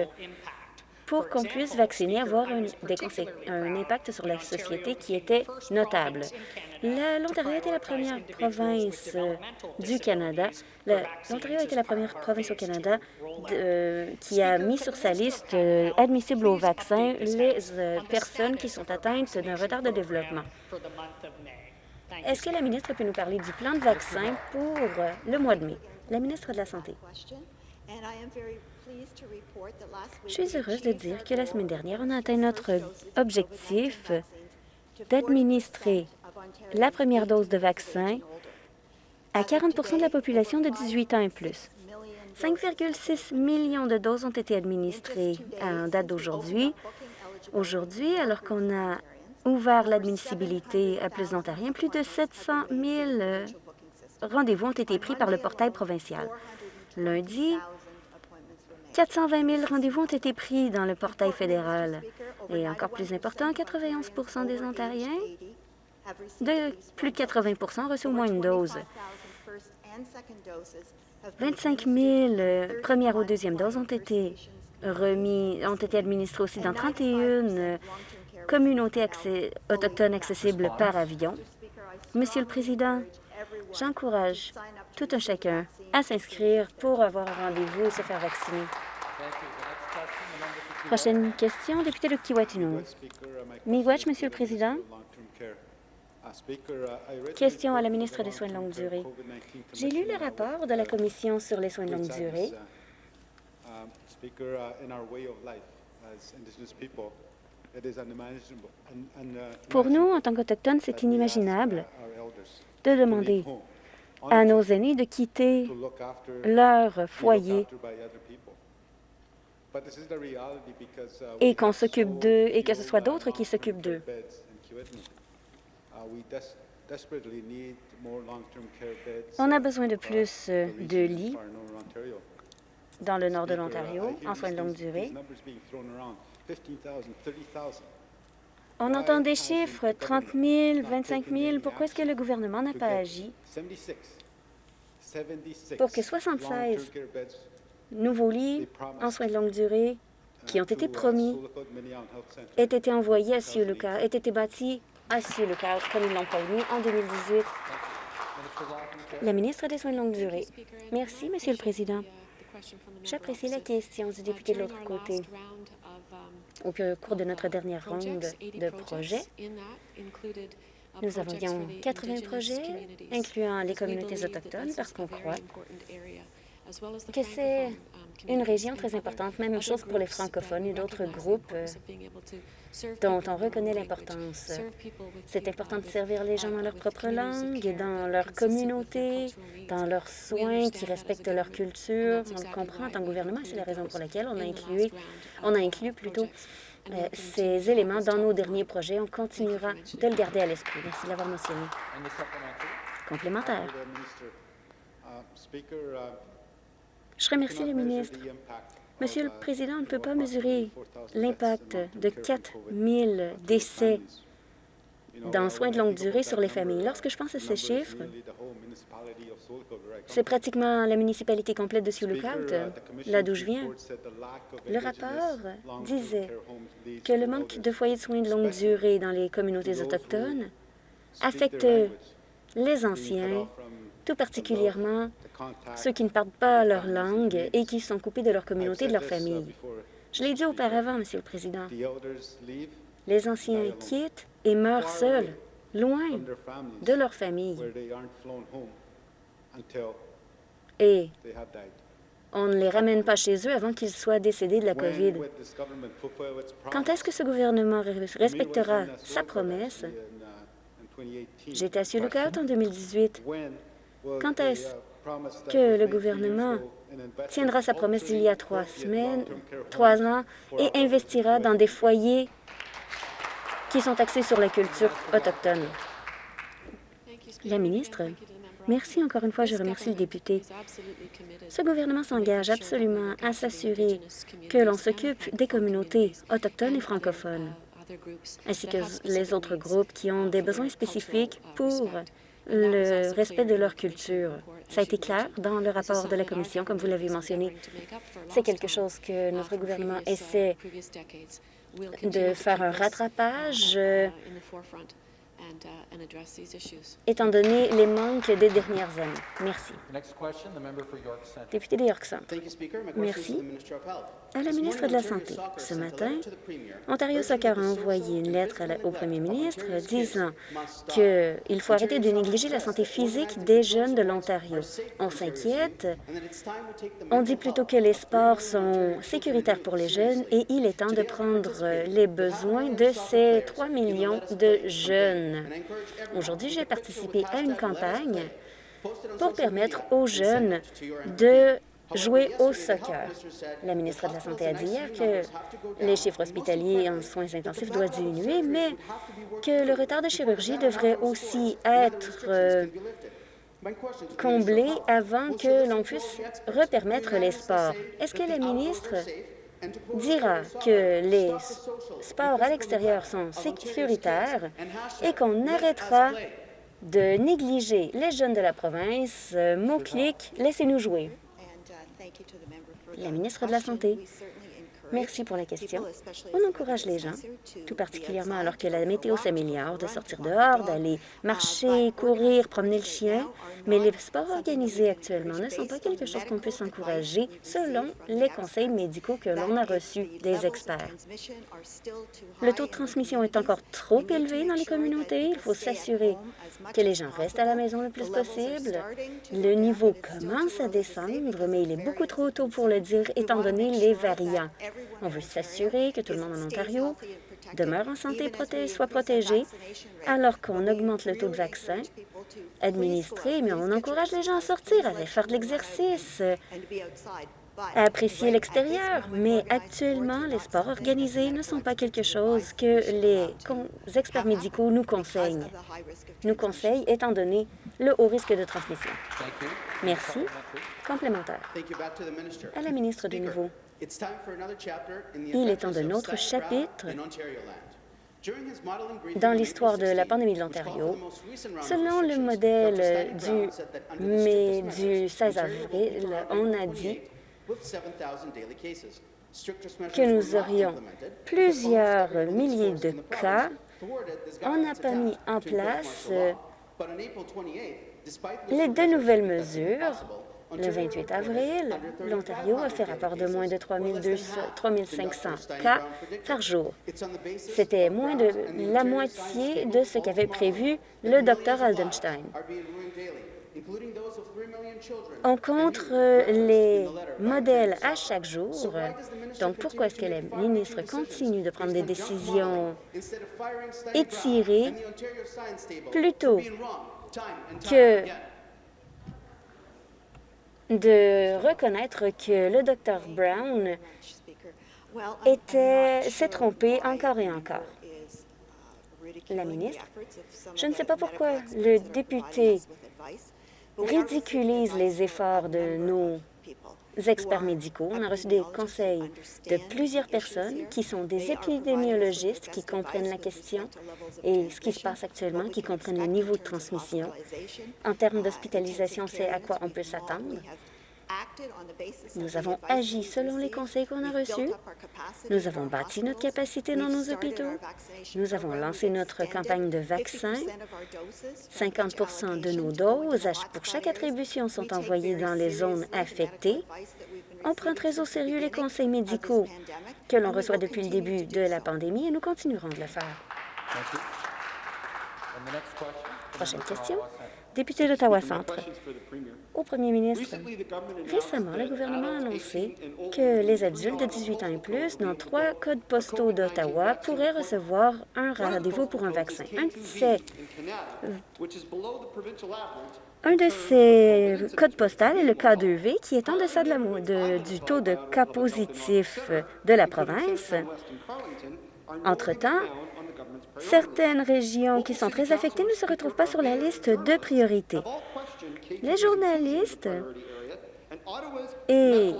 pour qu'on puisse vacciner, avoir un, impact sur la société qui était notable. L'Ontario a été la première province euh, du Canada. L'Ontario a la première province au Canada euh, qui a mis sur sa liste euh, admissible au vaccin les personnes qui sont atteintes d'un retard de développement. Est-ce que la ministre peut nous parler du plan de vaccin pour le mois de mai? La ministre de la Santé. Je suis heureuse de dire que la semaine dernière, on a atteint notre objectif d'administrer la première dose de vaccin à 40% de la population de 18 ans et plus. 5,6 millions de doses ont été administrées à date d'aujourd'hui. Aujourd'hui, alors qu'on a ouvert l'admissibilité à plus d'Ontariens, plus de 700 000 rendez-vous ont été pris par le portail provincial. Lundi, 420 000 rendez-vous ont été pris dans le portail fédéral. Et encore plus important, 91% des Ontariens de plus de 80% ont reçu au moins une dose. 25 000 premières ou deuxième doses ont été remis, ont été administrées aussi dans 31 communautés autochtones accessibles par avion. Monsieur le Président, j'encourage tout un chacun à s'inscrire pour avoir un rendez-vous et se faire vacciner. Prochaine question, député de Kiwatino. Miigwech, Monsieur le Président? Question à la ministre des Soins de longue durée. J'ai lu le rapport de la Commission sur les soins de longue durée. Pour nous, en tant qu'Autochtones, c'est inimaginable de demander à nos aînés de quitter leur foyer. et qu'on s'occupe d'eux et que ce soit d'autres qui s'occupent d'eux. On a besoin de plus euh, de lits dans le nord de l'Ontario en soins de longue durée. On entend des chiffres, 30 000, 25 000. Pourquoi est-ce que le gouvernement n'a pas agi? Pour que 76 nouveaux lits en soins de longue durée qui ont été promis aient été envoyés à Sioluka, aient été bâtis à Sioluka, comme ils l'ont promis en 2018. La ministre des Soins de longue durée. Merci, Monsieur le Président. J'apprécie la question du député de l'autre côté. Au cours de notre dernière ronde de projets, nous avions 80 projets, incluant les communautés autochtones, parce qu'on croit que c'est une région très importante. Même chose pour les francophones et d'autres groupes euh, dont on reconnaît l'importance. C'est important de servir les gens dans leur propre langue, et dans leur communauté, dans leurs soins, qui respectent leur culture. On le comprend en tant que gouvernement, c'est la raison pour laquelle on a inclus, on a inclus plutôt ces éléments dans nos derniers projets. On continuera de le garder à l'esprit. Merci de l'avoir mentionné. Complémentaire. Je remercie le ministre. Monsieur le Président, on ne peut pas mesurer l'impact de 4 000 décès dans soins de longue durée sur les familles. Lorsque je pense à ces chiffres, c'est pratiquement la municipalité complète de Sioux Lookout, là d'où je viens. Le rapport disait que le manque de foyers de soins de longue durée dans les communautés autochtones affecte les anciens, tout particulièrement ceux qui ne parlent pas leur langue et qui sont coupés de leur communauté de leur famille. Je l'ai dit auparavant, Monsieur le Président. Les anciens quittent et meurent seuls, loin de leur famille. Et on ne les ramène pas chez eux avant qu'ils soient décédés de la COVID. Quand est-ce que ce gouvernement respectera sa promesse? J'étais à Lookout en 2018. Quand est-ce que le gouvernement tiendra sa promesse d'il y a trois semaines, trois ans, et investira dans des foyers qui sont axés sur la culture autochtone? La ministre, merci encore une fois, je remercie le député. Ce gouvernement s'engage absolument à s'assurer que l'on s'occupe des communautés autochtones et francophones, ainsi que les autres groupes qui ont des besoins spécifiques pour le respect de leur culture. Ça a été clair dans le rapport de la Commission, comme vous l'avez mentionné. C'est quelque chose que notre gouvernement essaie de faire un rattrapage euh, étant donné les manques des dernières années. Merci. Député de York Centre. Merci. À la ministre de la Santé, ce matin, Ontario Soccer a envoyé une lettre au premier ministre disant qu'il faut arrêter de négliger la santé physique des jeunes de l'Ontario. On s'inquiète. On dit plutôt que les sports sont sécuritaires pour les jeunes et il est temps de prendre les besoins de ces 3 millions de jeunes. Aujourd'hui, j'ai participé à une campagne pour permettre aux jeunes de jouer au soccer. La ministre de la Santé a dit hier que les chiffres hospitaliers en soins intensifs doivent diminuer, mais que le retard de chirurgie devrait aussi être euh, comblé avant que l'on puisse repermettre les sports. Est-ce que la ministre dira que les sports à l'extérieur sont sécuritaires et qu'on arrêtera de négliger les jeunes de la province. Euh, mot-clic, laissez-nous jouer. La ministre de la Santé. Merci pour la question. On encourage les gens, tout particulièrement alors que la météo s'améliore, de sortir dehors, d'aller marcher, courir, promener le chien. Mais les sports organisés actuellement ne sont pas quelque chose qu'on puisse encourager selon les conseils médicaux que l'on a reçus des experts. Le taux de transmission est encore trop élevé dans les communautés. Il faut s'assurer que les gens restent à la maison le plus possible. Le niveau commence à descendre, mais il est beaucoup trop tôt pour le dire étant donné les variants. On veut s'assurer que tout le monde en Ontario demeure en santé et soit protégé alors qu'on augmente le taux de vaccins administrés, mais on encourage les gens à sortir, à aller faire de l'exercice, à apprécier l'extérieur. Mais actuellement, les sports organisés ne sont pas quelque chose que les experts médicaux nous conseillent. Nous conseillent étant donné le haut risque de transmission. Merci. Complémentaire. À la ministre de nouveau. Il est temps d'un autre chapitre dans l'histoire de la pandémie de l'Ontario, selon le modèle du, mai, du 16 avril, on a dit que nous aurions plusieurs milliers de cas. On n'a pas mis en place les deux nouvelles mesures le 28 avril, l'Ontario a fait rapport de moins de 3 500 cas par jour. C'était moins de la moitié de ce qu'avait prévu le Dr Aldenstein. On compte les modèles à chaque jour. Donc, pourquoi est-ce que la ministre continue de prendre des décisions étirées plutôt que de reconnaître que le Dr Brown s'est trompé encore et encore. La ministre, je ne sais pas pourquoi le député ridiculise les efforts de nos experts médicaux. On a reçu des conseils de plusieurs personnes qui sont des épidémiologistes qui comprennent la question et ce qui se passe actuellement, qui comprennent le niveau de transmission. En termes d'hospitalisation, c'est à quoi on peut s'attendre. Nous avons agi selon les conseils qu'on a reçus. Nous avons bâti notre capacité dans nos hôpitaux. Nous avons lancé notre campagne de vaccins. 50% de nos doses pour chaque attribution sont envoyées dans les zones affectées. On prend très au sérieux les conseils médicaux que l'on reçoit depuis le début de la pandémie et nous continuerons de le faire. Prochaine question. Député d'Ottawa-Centre. Au premier ministre, récemment, le gouvernement a annoncé que les adultes de 18 ans et plus dans trois codes postaux d'Ottawa pourraient recevoir un rendez-vous pour un vaccin. Un de ces codes postaux est le K2V, qui est en deçà de du taux de cas positif de la province. Entre-temps, Certaines régions qui sont très affectées ne se retrouvent pas sur la liste de priorité. Les journalistes et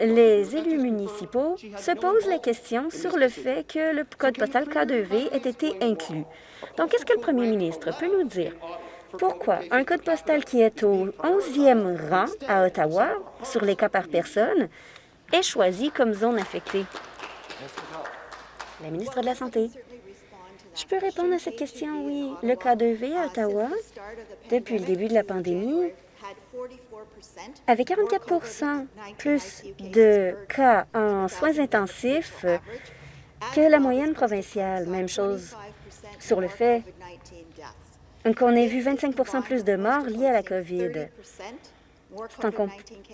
les élus municipaux se posent la question sur le fait que le code postal K2V ait été inclus. Donc, est-ce que le premier ministre peut nous dire? Pourquoi un code postal qui est au 11e rang à Ottawa sur les cas par personne est choisi comme zone affectée? La ministre de la Santé. Je peux répondre à cette question, oui. Le cas 2V à Ottawa, depuis le début de la pandémie, avait 44% plus de cas en soins intensifs que la moyenne provinciale. Même chose sur le fait qu'on ait vu 25% plus de morts liés à la COVID.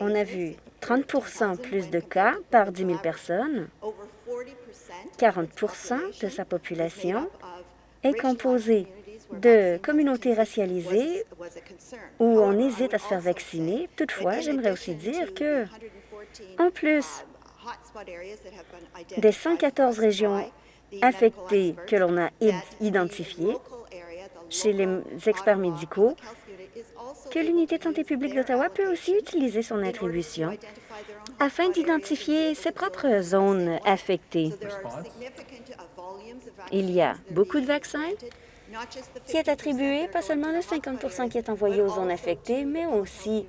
On a vu 30% plus de cas par 10 000 personnes, 40% de sa population est composé de communautés racialisées où on hésite à se faire vacciner. Toutefois, j'aimerais aussi dire que, en plus des 114 régions affectées que l'on a identifiées chez les experts médicaux, que l'Unité de santé publique d'Ottawa peut aussi utiliser son attribution afin d'identifier ses propres zones affectées. Il y a beaucoup de vaccins qui est attribué, pas seulement le 50% qui est envoyé aux zones affectées, mais aussi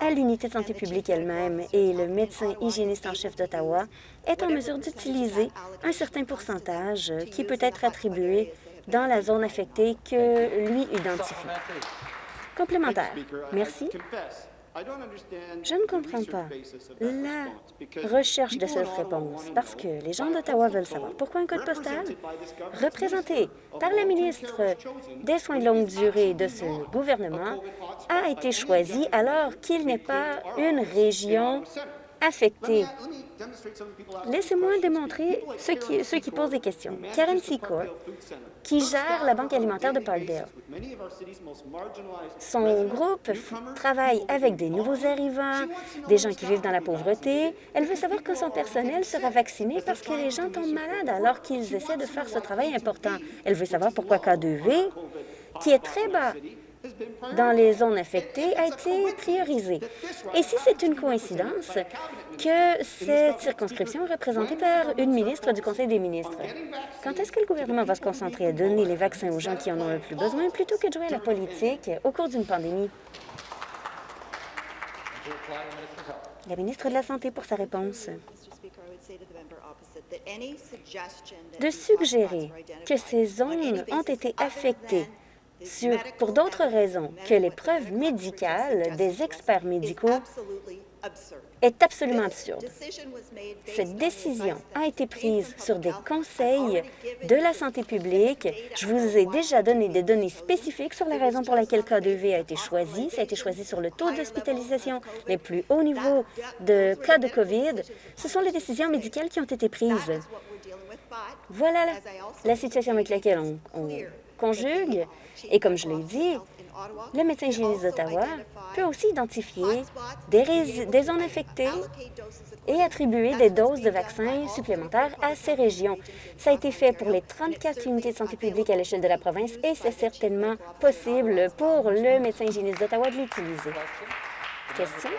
à l'unité de santé publique elle-même et le médecin hygiéniste en chef d'Ottawa est en mesure d'utiliser un certain pourcentage qui peut être attribué dans la zone affectée que lui identifie. Complémentaire. Merci. Je ne comprends pas la recherche de cette réponse parce que les gens d'Ottawa veulent savoir pourquoi un code postal représenté par la ministre des Soins de longue durée de ce gouvernement a été choisi alors qu'il n'est pas une région affectée. Laissez-moi démontrer ceux qui, ceux qui posent des questions. Karen Secor, qui gère la Banque alimentaire de Parkdale. Son groupe travaille avec des nouveaux arrivants, des gens qui vivent dans la pauvreté. Elle veut savoir quand son personnel sera vacciné parce que les gens tombent malades alors qu'ils essaient de faire ce travail important. Elle veut savoir pourquoi K2V, qui est très bas dans les zones affectées a été priorisé. Et si c'est une coïncidence que cette circonscription est représentée par une ministre du Conseil des ministres, quand est-ce que le gouvernement va se concentrer à donner les vaccins aux gens qui en ont le plus besoin plutôt que de jouer à la politique au cours d'une pandémie? La ministre de la Santé pour sa réponse. De suggérer que ces zones ont été affectées pour d'autres raisons que les preuves médicales des experts médicaux est absolument absurde. Cette décision a été prise sur des conseils de la santé publique. Je vous ai déjà donné des données spécifiques sur la raison pour laquelle K2V a été choisi. Ça a été choisi sur le taux d'hospitalisation, les plus hauts niveaux de cas de COVID. Ce sont les décisions médicales qui ont été prises. Voilà la, situation avec laquelle on conjugue. Et comme je l'ai dit, le médecin hygiéniste d'Ottawa peut aussi identifier des, zones infectées et attribuer des doses de vaccins supplémentaires à ces régions. Ça a été fait pour les 34 unités de santé publique à l'échelle de la province et c'est certainement possible pour le médecin hygiéniste d'Ottawa de l'utiliser. Question?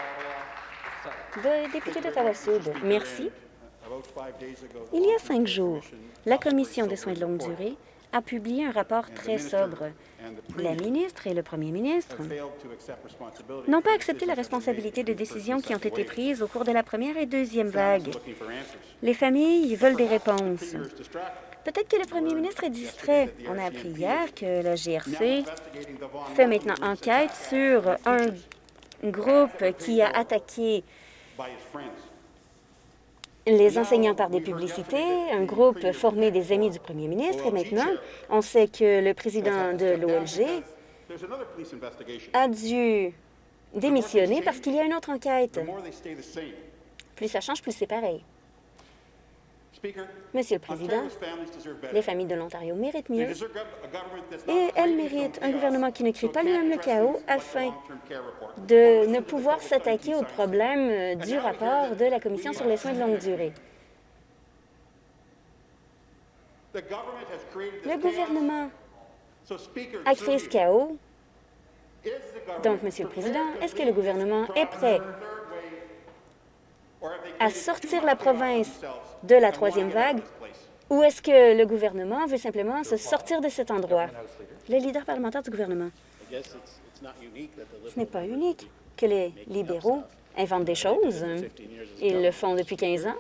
De député d'Ottawa-Sud. Merci. Il y a cinq jours, la Commission des soins de longue durée a publié un rapport très sobre. La ministre et le premier ministre n'ont pas accepté la responsabilité des décisions qui ont été prises au cours de la première et deuxième vague. Les familles veulent des réponses. Peut-être que le premier ministre est distrait. On a appris hier que la GRC fait maintenant enquête sur un groupe qui a attaqué les enseignants par des publicités, un groupe formé des amis du premier ministre, et maintenant, on sait que le président de l'OLG a dû démissionner parce qu'il y a une autre enquête. Plus ça change, plus c'est pareil. Monsieur le Président, les familles de l'Ontario méritent mieux et elles méritent un gouvernement qui ne crée pas lui-même le chaos afin de ne pouvoir s'attaquer aux problèmes du rapport de la Commission sur les soins de longue durée. Le gouvernement a créé ce chaos. Donc, Monsieur le Président, est-ce que le gouvernement est prêt à sortir la province de la troisième vague ou est-ce que le gouvernement veut simplement se sortir de cet endroit? Le leader parlementaire du gouvernement. Ce n'est pas unique que les libéraux inventent des choses. Ils le font depuis 15 ans.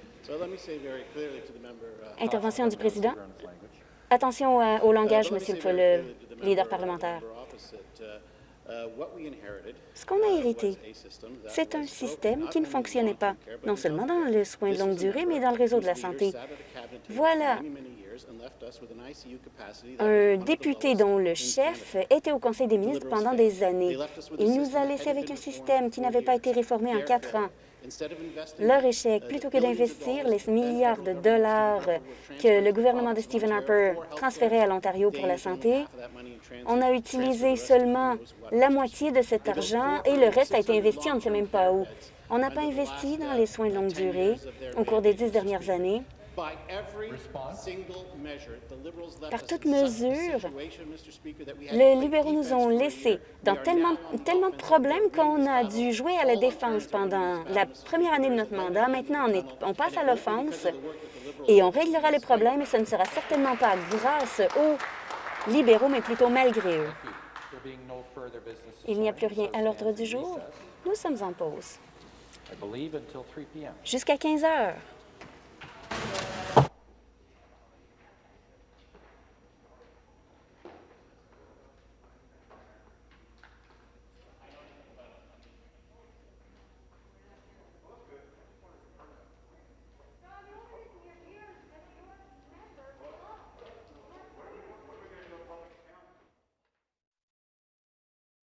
Intervention du président. Attention au langage, monsieur le leader parlementaire. Ce qu'on a hérité, c'est un système qui ne fonctionnait pas, non seulement dans les soins de longue durée, mais dans le réseau de la santé. Voilà un député dont le chef était au Conseil des ministres pendant des années. Il nous a laissé avec un système qui n'avait pas été réformé en quatre ans. Leur échec, plutôt que d'investir les milliards de dollars que le gouvernement de Stephen Harper transférait à l'Ontario pour la santé, on a utilisé seulement la moitié de cet argent et le reste a été investi, on ne sait même pas où. On n'a pas investi dans les soins de longue durée au cours des dix dernières années. Par toute mesure, les libéraux nous ont laissés dans tellement, tellement de problèmes qu'on a dû jouer à la défense pendant la première année de notre mandat. Maintenant, on, on passe à l'offense et on réglera les problèmes et ce ne sera certainement pas grâce aux libéraux, mais plutôt malgré eux. Il n'y a plus rien à l'ordre du jour. Nous sommes en pause. Jusqu'à 15 heures.